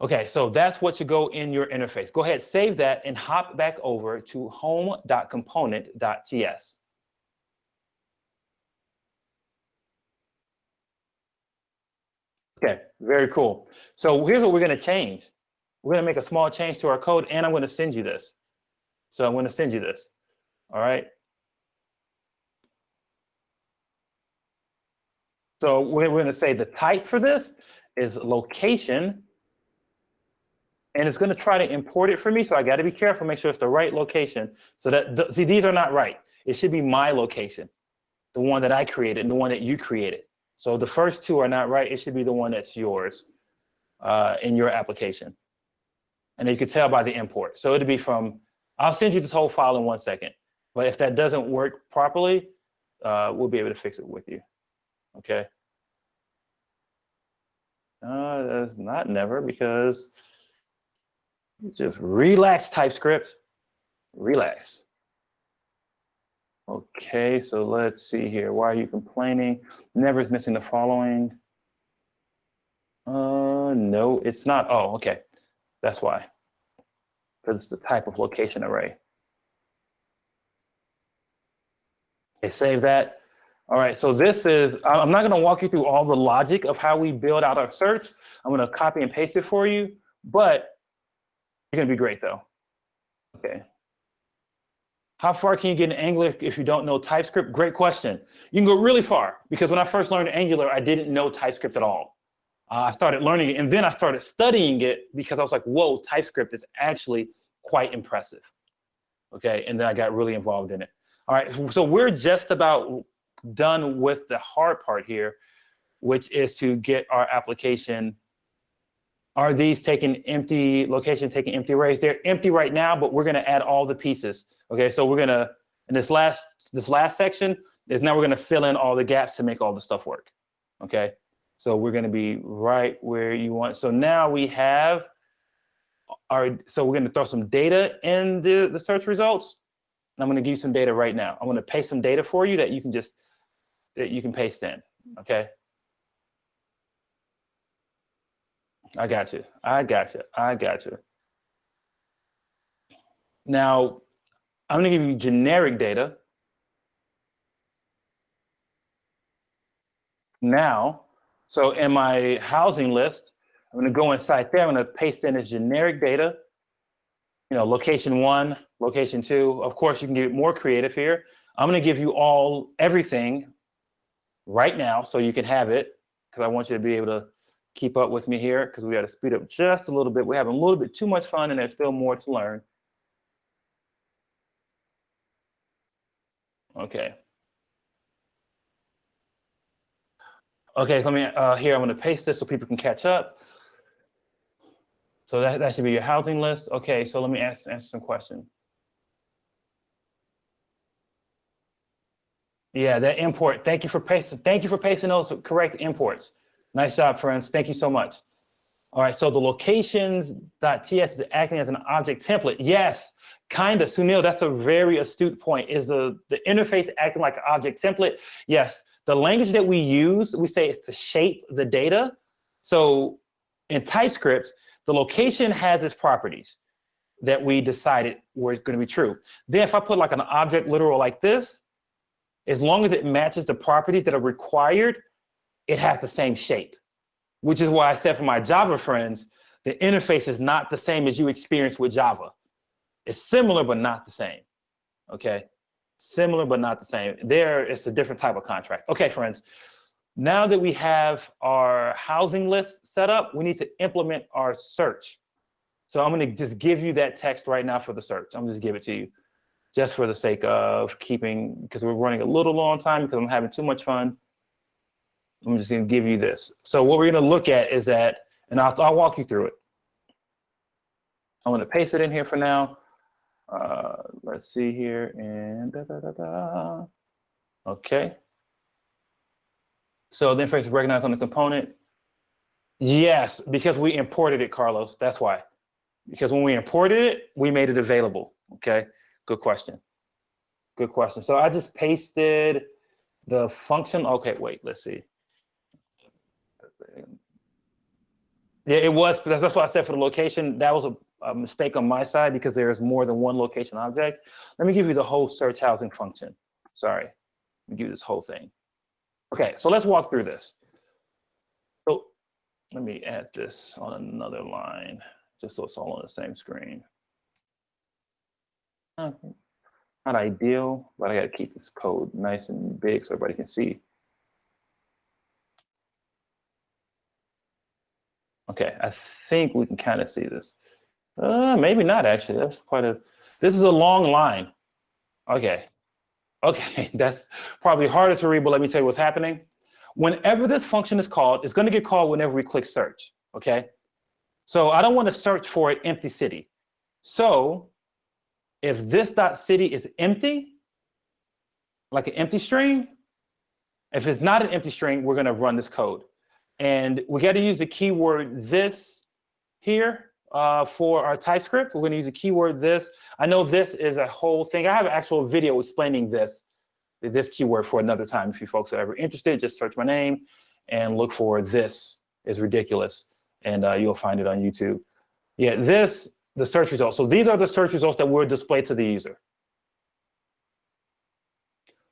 Okay, so that's what should go in your interface. Go ahead, save that and hop back over to home.component.ts. Okay, very cool. So here's what we're going to change. We're going to make a small change to our code, and I'm going to send you this. So I'm going to send you this. All right. So we're, we're going to say the type for this is location. And it's going to try to import it for me. So I got to be careful, make sure it's the right location. So that, the, see, these are not right. It should be my location, the one that I created and the one that you created. So the first two are not right. It should be the one that's yours uh, in your application. And you can tell by the import. So it'll be from, I'll send you this whole file in one second. But if that doesn't work properly, uh, we'll be able to fix it with you. Okay. Uh, that's not never because just relax TypeScript, relax. Okay, so let's see here. Why are you complaining? Never is missing the following. Uh, no, it's not. Oh, okay. That's why. Because it's the type of location array. Okay, save that. All right, so this is, I'm not gonna walk you through all the logic of how we build out our search. I'm gonna copy and paste it for you, but you're gonna be great though. Okay. How far can you get in Angular if you don't know TypeScript? Great question. You can go really far because when I first learned Angular, I didn't know TypeScript at all. Uh, I started learning it and then I started studying it because I was like, whoa, TypeScript is actually quite impressive. Okay, and then I got really involved in it. All right, so we're just about done with the hard part here, which is to get our application. Are these taking empty location, taking empty arrays? They're empty right now, but we're gonna add all the pieces. Okay, so we're gonna, in this last, this last section is now we're gonna fill in all the gaps to make all the stuff work. Okay, so we're gonna be right where you want. So now we have our, so we're gonna throw some data in the, the search results. I'm gonna give you some data right now. I'm gonna paste some data for you that you can just that you can paste in, mm. okay? I got you, I got you, I got you. Now, I'm gonna give you generic data. Now, so in my housing list, I'm gonna go inside there, I'm gonna paste in this generic data, you know, location one, location two. Of course, you can get more creative here. I'm gonna give you all, everything right now so you can have it. because I want you to be able to keep up with me here because we got to speed up just a little bit. We're having a little bit too much fun and there's still more to learn. Okay. Okay, so let me, uh, here, I'm gonna paste this so people can catch up. So that, that should be your housing list. Okay, so let me ask, answer some questions. Yeah, that import. Thank you for pasting. Thank you for pasting those correct imports. Nice job, friends. Thank you so much. All right, so the locations.ts is acting as an object template. Yes, kind of. Sunil, that's a very astute point. Is the, the interface acting like an object template? Yes, the language that we use, we say it's to shape the data. So in TypeScript, the location has its properties that we decided were going to be true. Then if I put like an object literal like this, as long as it matches the properties that are required, it has the same shape, which is why I said for my Java friends, the interface is not the same as you experience with Java. It's similar, but not the same, okay? Similar, but not the same. There, it's a different type of contract. Okay, friends, now that we have our housing list set up, we need to implement our search. So I'm gonna just give you that text right now for the search. I'm just give it to you just for the sake of keeping, because we're running a little long time because I'm having too much fun. I'm just gonna give you this. So what we're gonna look at is that, and I'll, I'll walk you through it. I'm gonna paste it in here for now. Uh, let's see here, and da, da, da, da. Okay. So then first recognize on the component. Yes, because we imported it, Carlos, that's why. Because when we imported it, we made it available, okay? Good question. Good question. So I just pasted the function. Okay, wait, let's see. Yeah, it was. That's, that's what I said for the location. That was a, a mistake on my side because there is more than one location object. Let me give you the whole search housing function. Sorry. Let me give you this whole thing. Okay, so let's walk through this. So let me add this on another line, just so it's all on the same screen. Not ideal, but I gotta keep this code nice and big so everybody can see. Okay, I think we can kind of see this. Uh, maybe not actually. That's quite a, this is a long line. Okay. Okay, that's probably harder to read, but let me tell you what's happening. Whenever this function is called, it's gonna get called whenever we click search, okay? So I don't wanna search for an empty city. So if this dot city is empty, like an empty string, if it's not an empty string, we're gonna run this code. And we got to use the keyword this here uh, for our TypeScript. We're to use the keyword this. I know this is a whole thing. I have an actual video explaining this, this keyword for another time. If you folks are ever interested, just search my name and look for this is ridiculous. And uh, you'll find it on YouTube. Yeah, this, the search results. So these are the search results that will display to the user.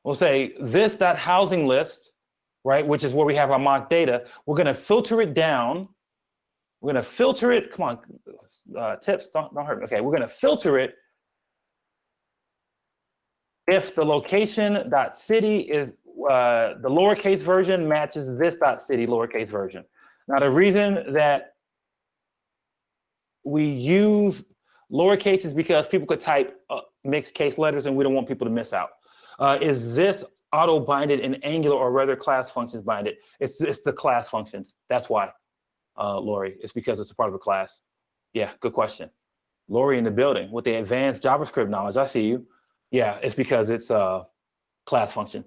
We'll say this dot housing list right, which is where we have our mock data, we're going to filter it down. We're going to filter it. Come on, uh, tips, don't, don't hurt me. Okay, we're going to filter it if the location dot city is uh, the lowercase version matches this dot city lowercase version. Now, the reason that we use lowercase is because people could type uh, mixed case letters and we don't want people to miss out. Uh, is this auto binded in Angular or rather class functions binded. It's, it's the class functions. That's why, uh, Lori. It's because it's a part of a class. Yeah, good question. Lori in the building with the advanced JavaScript knowledge. I see you. Yeah, it's because it's a class function.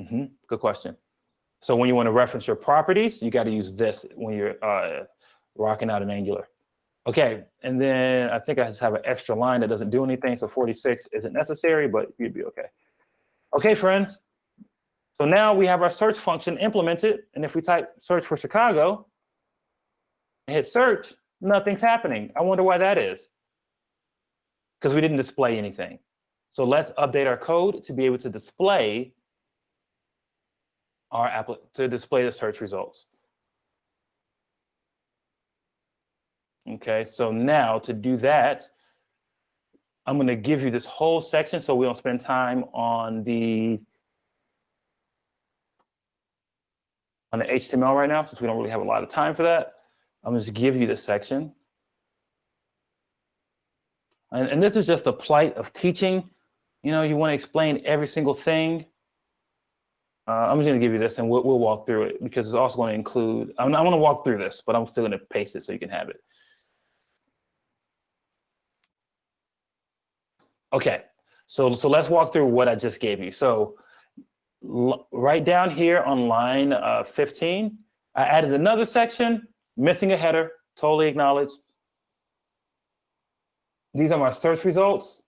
Mm -hmm. Good question. So when you want to reference your properties, you got to use this when you're uh, rocking out in Angular. Okay, and then I think I just have an extra line that doesn't do anything, so 46 isn't necessary, but you'd be okay. Okay, friends. So now we have our search function implemented. And if we type search for Chicago and hit search, nothing's happening. I wonder why that is. Because we didn't display anything. So let's update our code to be able to display our app to display the search results. Okay, so now to do that, I'm going to give you this whole section so we don't spend time on the on the HTML right now, since we don't really have a lot of time for that. I'm just give you this section. And, and this is just the plight of teaching. You know, you want to explain every single thing. Uh, I'm just going to give you this and we'll, we'll walk through it because it's also going to include, I'm, I want to walk through this, but I'm still going to paste it so you can have it. Okay, so, so let's walk through what I just gave you. So right down here on line uh, 15, I added another section, missing a header, totally acknowledged. These are my search results.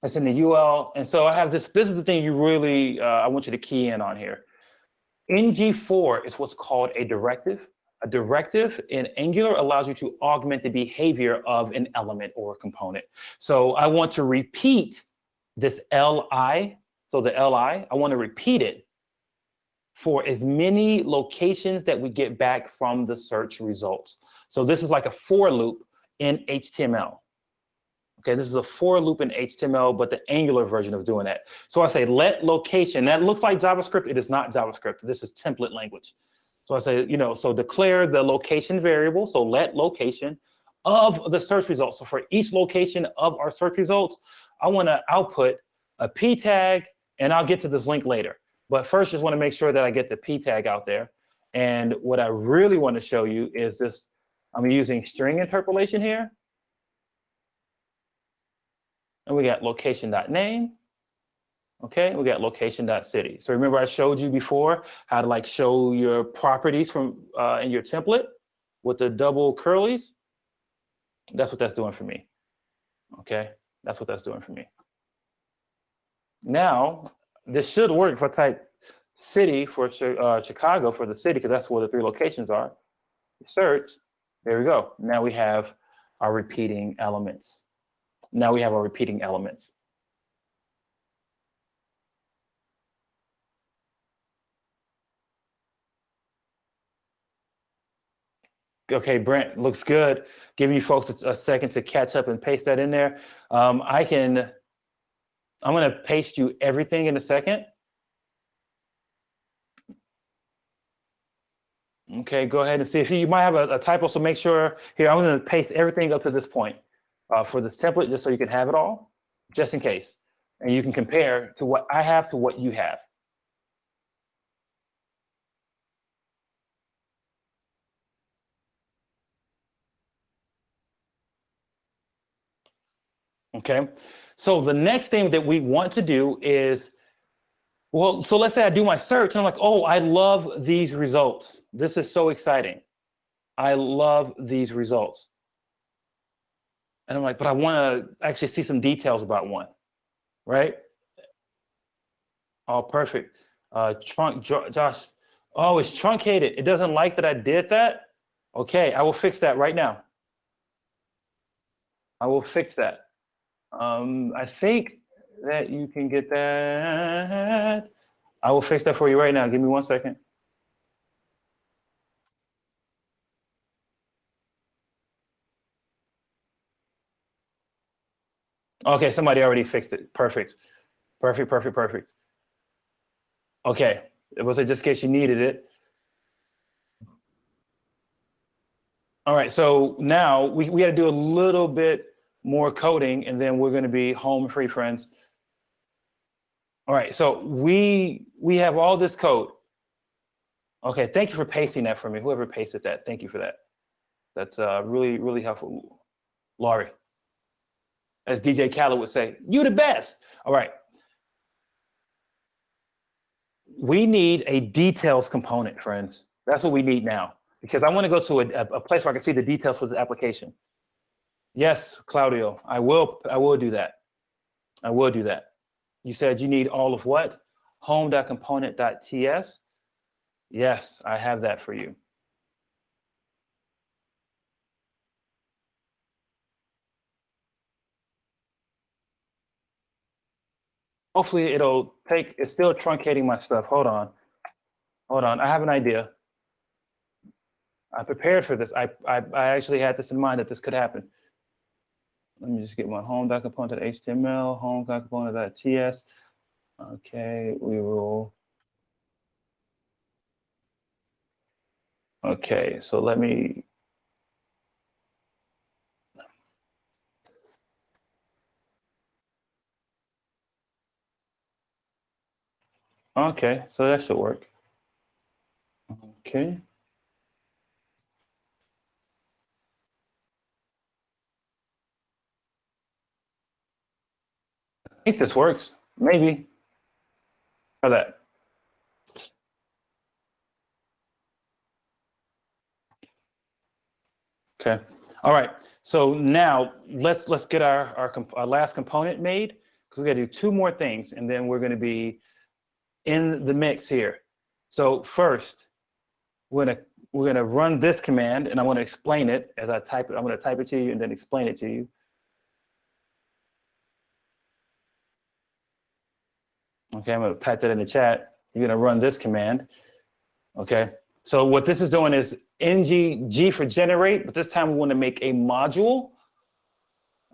That's in the UL. And so I have this, this is the thing you really, uh, I want you to key in on here. ngFor is what's called a directive. A directive in Angular allows you to augment the behavior of an element or a component. So I want to repeat this LI. So the LI, I want to repeat it for as many locations that we get back from the search results. So this is like a for loop in HTML. Okay, this is a for loop in HTML, but the Angular version of doing that. So I say let location. That looks like JavaScript. It is not JavaScript. This is template language. So I say, you know, so declare the location variable. So let location of the search results. So for each location of our search results, I want to output a p tag, and I'll get to this link later. But first, just want to make sure that I get the p tag out there. And what I really want to show you is this. I'm using string interpolation here. And we got location.name. Okay, we got location.city. So remember I showed you before how to like show your properties from uh, in your template with the double curlies. That's what that's doing for me. Okay, that's what that's doing for me. Now, this should work if I type city for uh, Chicago for the city, because that's where the three locations are. Search, there we go. Now we have our repeating elements. Now we have our repeating elements. Okay, Brent, looks good. Giving you folks a, a second to catch up and paste that in there. Um, I can, I'm gonna paste you everything in a second. Okay, go ahead and see if you, you might have a, a, typo, so make sure, here, I'm gonna paste everything up to this point uh, for this template, just so you can have it all, just in case. And you can compare to what I have to what you have. Okay, so the next thing that we want to do is, well, so let's say I do my search and I'm like, oh, I love these results. This is so exciting. I love these results. And I'm like, but I want to actually see some details about one, right? Oh, perfect. Uh, trunk, Josh, oh, it's truncated. It doesn't like that I did that. Okay, I will fix that right now. I will fix that. Um, I think that you can get that. I will fix that for you right now. Give me one second. Okay, somebody already fixed it. Perfect. Perfect, perfect, perfect. Okay, it was just in case you needed it. All right, so now we, we got to do a little bit more coding, and then we're going to be home free, friends. All right, so we we have all this code. Okay, thank you for pasting that for me. Whoever pasted that, thank you for that. That's uh, really, really helpful. Laurie, as DJ Khaled would say, you the best. All right. We need a details component, friends. That's what we need now, because I want to go to a, a place where I can see the details for the application. Yes, Claudio, I will, I will do that. I will do that. You said you need all of what? Home.component.ts. Yes, I have that for you. Hopefully it'll take, it's still truncating my stuff. Hold on. Hold on, I have an idea. I prepared for this. I, I, I actually had this in mind that this could happen. Let me just get my home.component.html, home.component.ts. Okay, we will. Okay, so let me. Okay, so that should work. Okay. Think this works, maybe. Try that. Okay. All right. So now let's let's get our our, our last component made because we got to do two more things, and then we're going to be in the mix here. So first, we're gonna we're gonna run this command, and I'm gonna explain it as I type it. I'm going to type it to you and then explain it to you. Okay, I'm to type that in the chat. You're to run this command. Okay. So what this is doing is ng g for generate, but this time we want to make a module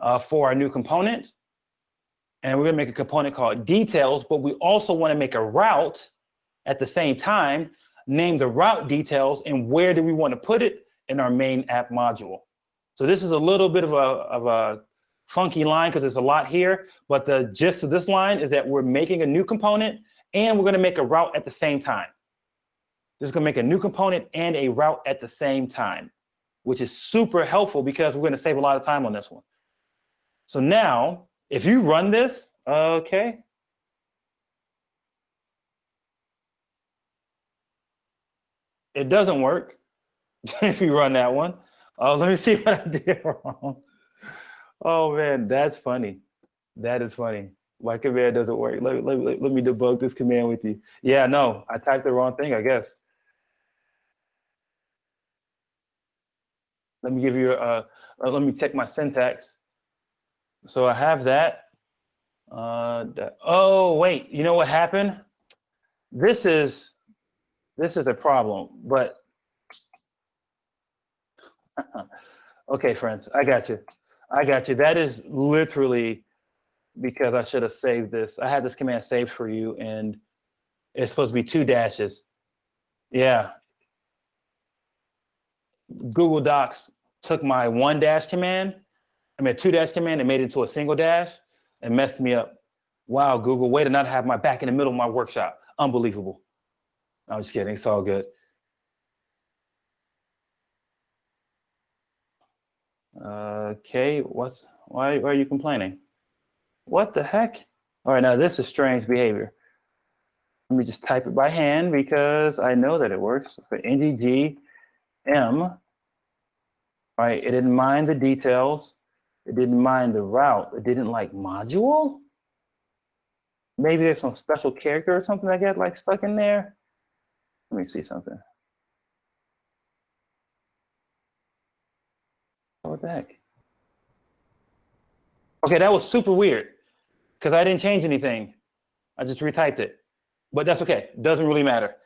uh, for our new component. And we're to make a component called details, but we also want to make a route at the same time, name the route details, and where do we want to put it in our main app module. So this is a little bit of a, of a funky line because there's a lot here, but the gist of this line is that we're making a new component and we're going to make a route at the same time. This is going to make a new component and a route at the same time, which is super helpful because we're going to save a lot of time on this one. So now, if you run this, okay. It doesn't work if you run that one. Oh, let me see what I did wrong. Oh man, that's funny. That is funny. My command doesn't work. Let, let, let, let me debug this command with you. Yeah, no, I typed the wrong thing, I guess. Let me give you a, uh, let me check my syntax. So I have that. Uh, that. Oh, wait, you know what happened? This is, this is a problem, but, okay, friends, I got you. I got you. That is literally because I should have saved this. I had this command saved for you and it's supposed to be two dashes. Yeah. Google Docs took my one dash command, I mean, two dash command and made it into a single dash and messed me up. Wow, Google, way to not have my back in the middle of my workshop. Unbelievable. I'm just kidding. It's all good. Okay, what's why, why are you complaining? What the heck? All right, now this is strange behavior. Let me just type it by hand because I know that it works. For ngg m, right? It didn't mind the details. It didn't mind the route. It didn't like module. Maybe there's some special character or something that got like stuck in there. Let me see something. The heck? Okay, that was super weird because I didn't change anything. I just retyped it, but that's okay. Doesn't really matter.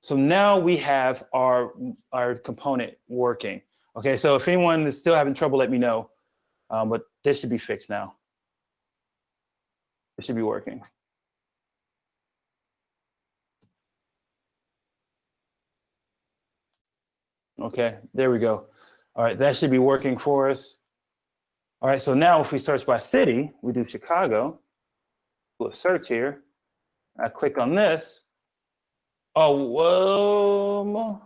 So now we have our, our component working. Okay, so if anyone is still having trouble, let me know. Um, but this should be fixed now. It should be working. Okay, there we go. All right, that should be working for us. All right, so now if we search by city, we do Chicago, do a search here. I click on this. Oh, whoa.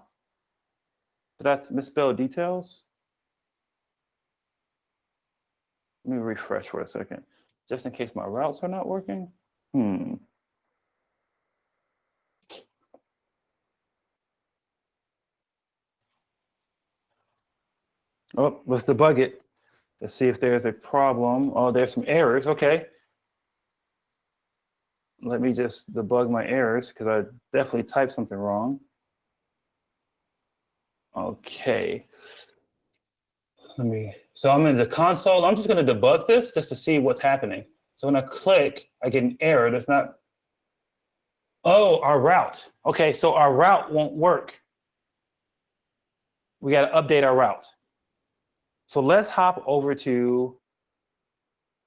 did I misspell details? Let me refresh for a second, just in case my routes are not working. Hmm. Oh, let's debug it. Let's see if there's a problem. Oh, there's some errors. Okay. Let me just debug my errors because I definitely typed something wrong. Okay. Let me, so I'm in the console. I'm just going to debug this just to see what's happening. So when I click, I get an error that's not, oh, our route. Okay, so our route won't work. We got to update our route. So let's hop over to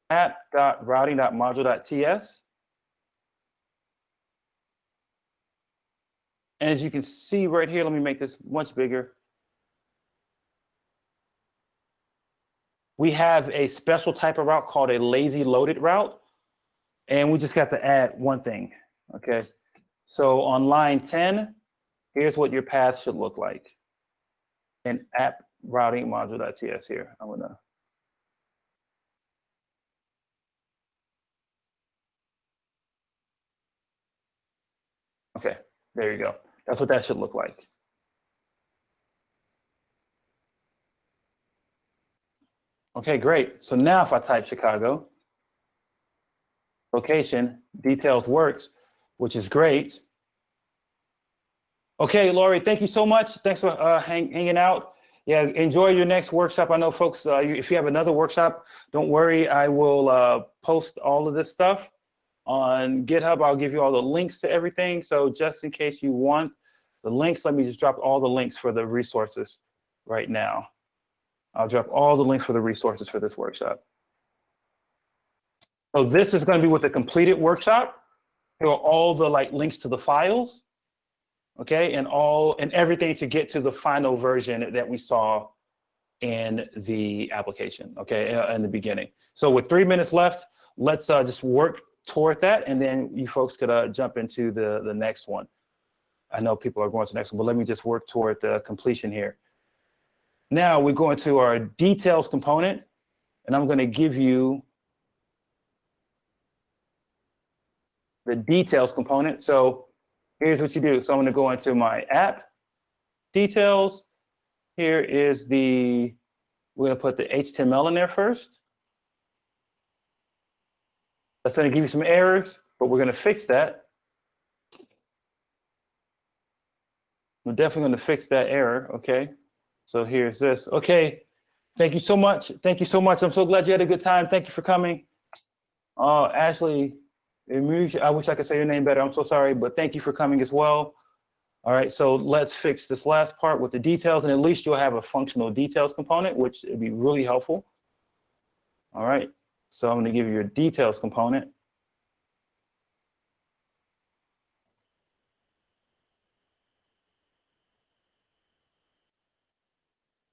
app.routing.module.ts. And as you can see right here, let me make this much bigger. We have a special type of route called a lazy loaded route. And we just got to add one thing, okay? So on line 10, here's what your path should look like in app routing module.ts here. I'm gonna Okay, there you go. That's what that should look like. Okay, great. So now if I type Chicago, location, details works, which is great. Okay, Laurie, thank you so much. Thanks for uh, hang, hanging out. Yeah, enjoy your next workshop. I know folks, uh, if you have another workshop, don't worry. I will uh, post all of this stuff on GitHub. I'll give you all the links to everything. So just in case you want the links, let me just drop all the links for the resources right now. I'll drop all the links for the resources for this workshop. So this is going to be with the completed workshop. Here are all the like links to the files, okay, and all and everything to get to the final version that we saw in the application, okay, uh, in the beginning. So with three minutes left, let's uh, just work toward that, and then you folks could uh, jump into the the next one. I know people are going to the next one, but let me just work toward the completion here. Now we go into our details component, and I'm going to give you the details component. So here's what you do. So I'm going to go into my app details. Here is the, we're going to put the HTML in there first. That's going to give you some errors, but we're going to fix that. We're definitely going to fix that error, okay? So here's this. Okay, thank you so much. Thank you so much. I'm so glad you had a good time. Thank you for coming. Uh, Ashley, I wish I could say your name better. I'm so sorry, but thank you for coming as well. All right, so let's fix this last part with the details, and at least you'll have a functional details component, which would be really helpful. All right, so I'm gonna give you your details component.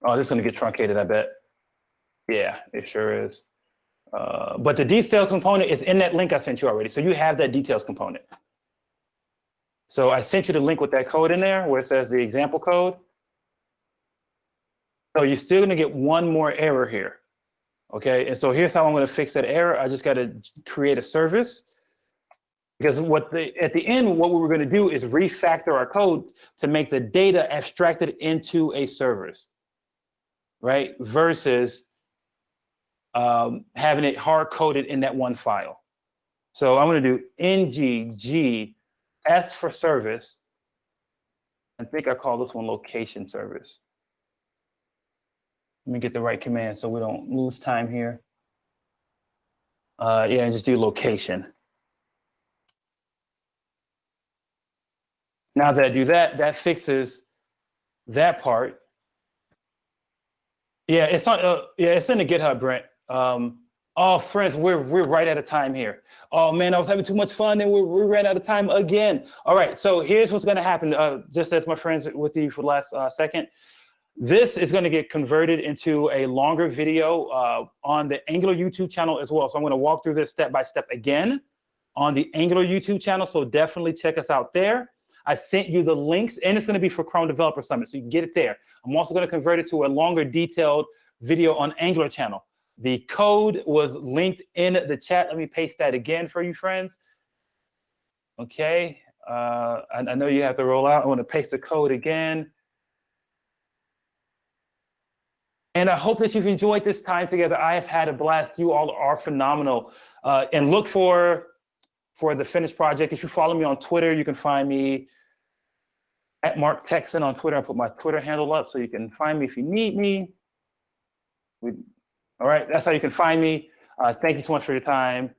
Oh, this is going to get truncated, I bet. Yeah, it sure is. Uh, but the details component is in that link I sent you already. So you have that details component. So I sent you the link with that code in there where it says the example code. So you're still going to get one more error here. Okay, and so here's how I'm going to fix that error. I just got to create a service because what the at the end what we were going to do is refactor our code to make the data abstracted into a service right? Versus um, having it hard coded in that one file. So I'm going to do ng s for service. I think I call this one location service. Let me get the right command so we don't lose time here. Uh, yeah, and just do location. Now that I do that, that fixes that part. Yeah, it's on. Uh, yeah, it's in the GitHub, Brent. Um, oh, friends, we're we're right out of time here. Oh man, I was having too much fun, and we we ran out of time again. All right, so here's what's going to happen. Uh, just as my friends with you for the last uh, second, this is going to get converted into a longer video uh, on the Angular YouTube channel as well. So I'm going to walk through this step by step again on the Angular YouTube channel. So definitely check us out there. I sent you the links, and it's going to be for Chrome Developer Summit, so you can get it there. I'm also going to convert it to a longer, detailed video on Angular channel. The code was linked in the chat. Let me paste that again for you, friends. Okay, uh, I, I know you have to roll out. I want to paste the code again. And I hope that you've enjoyed this time together. I have had a blast. You all are phenomenal. Uh, and look for for the finished project. If you follow me on Twitter, you can find me at Mark Techson on Twitter. I put my Twitter handle up so you can find me if you need me. We, all right, that's how you can find me. Uh, thank you so much for your time.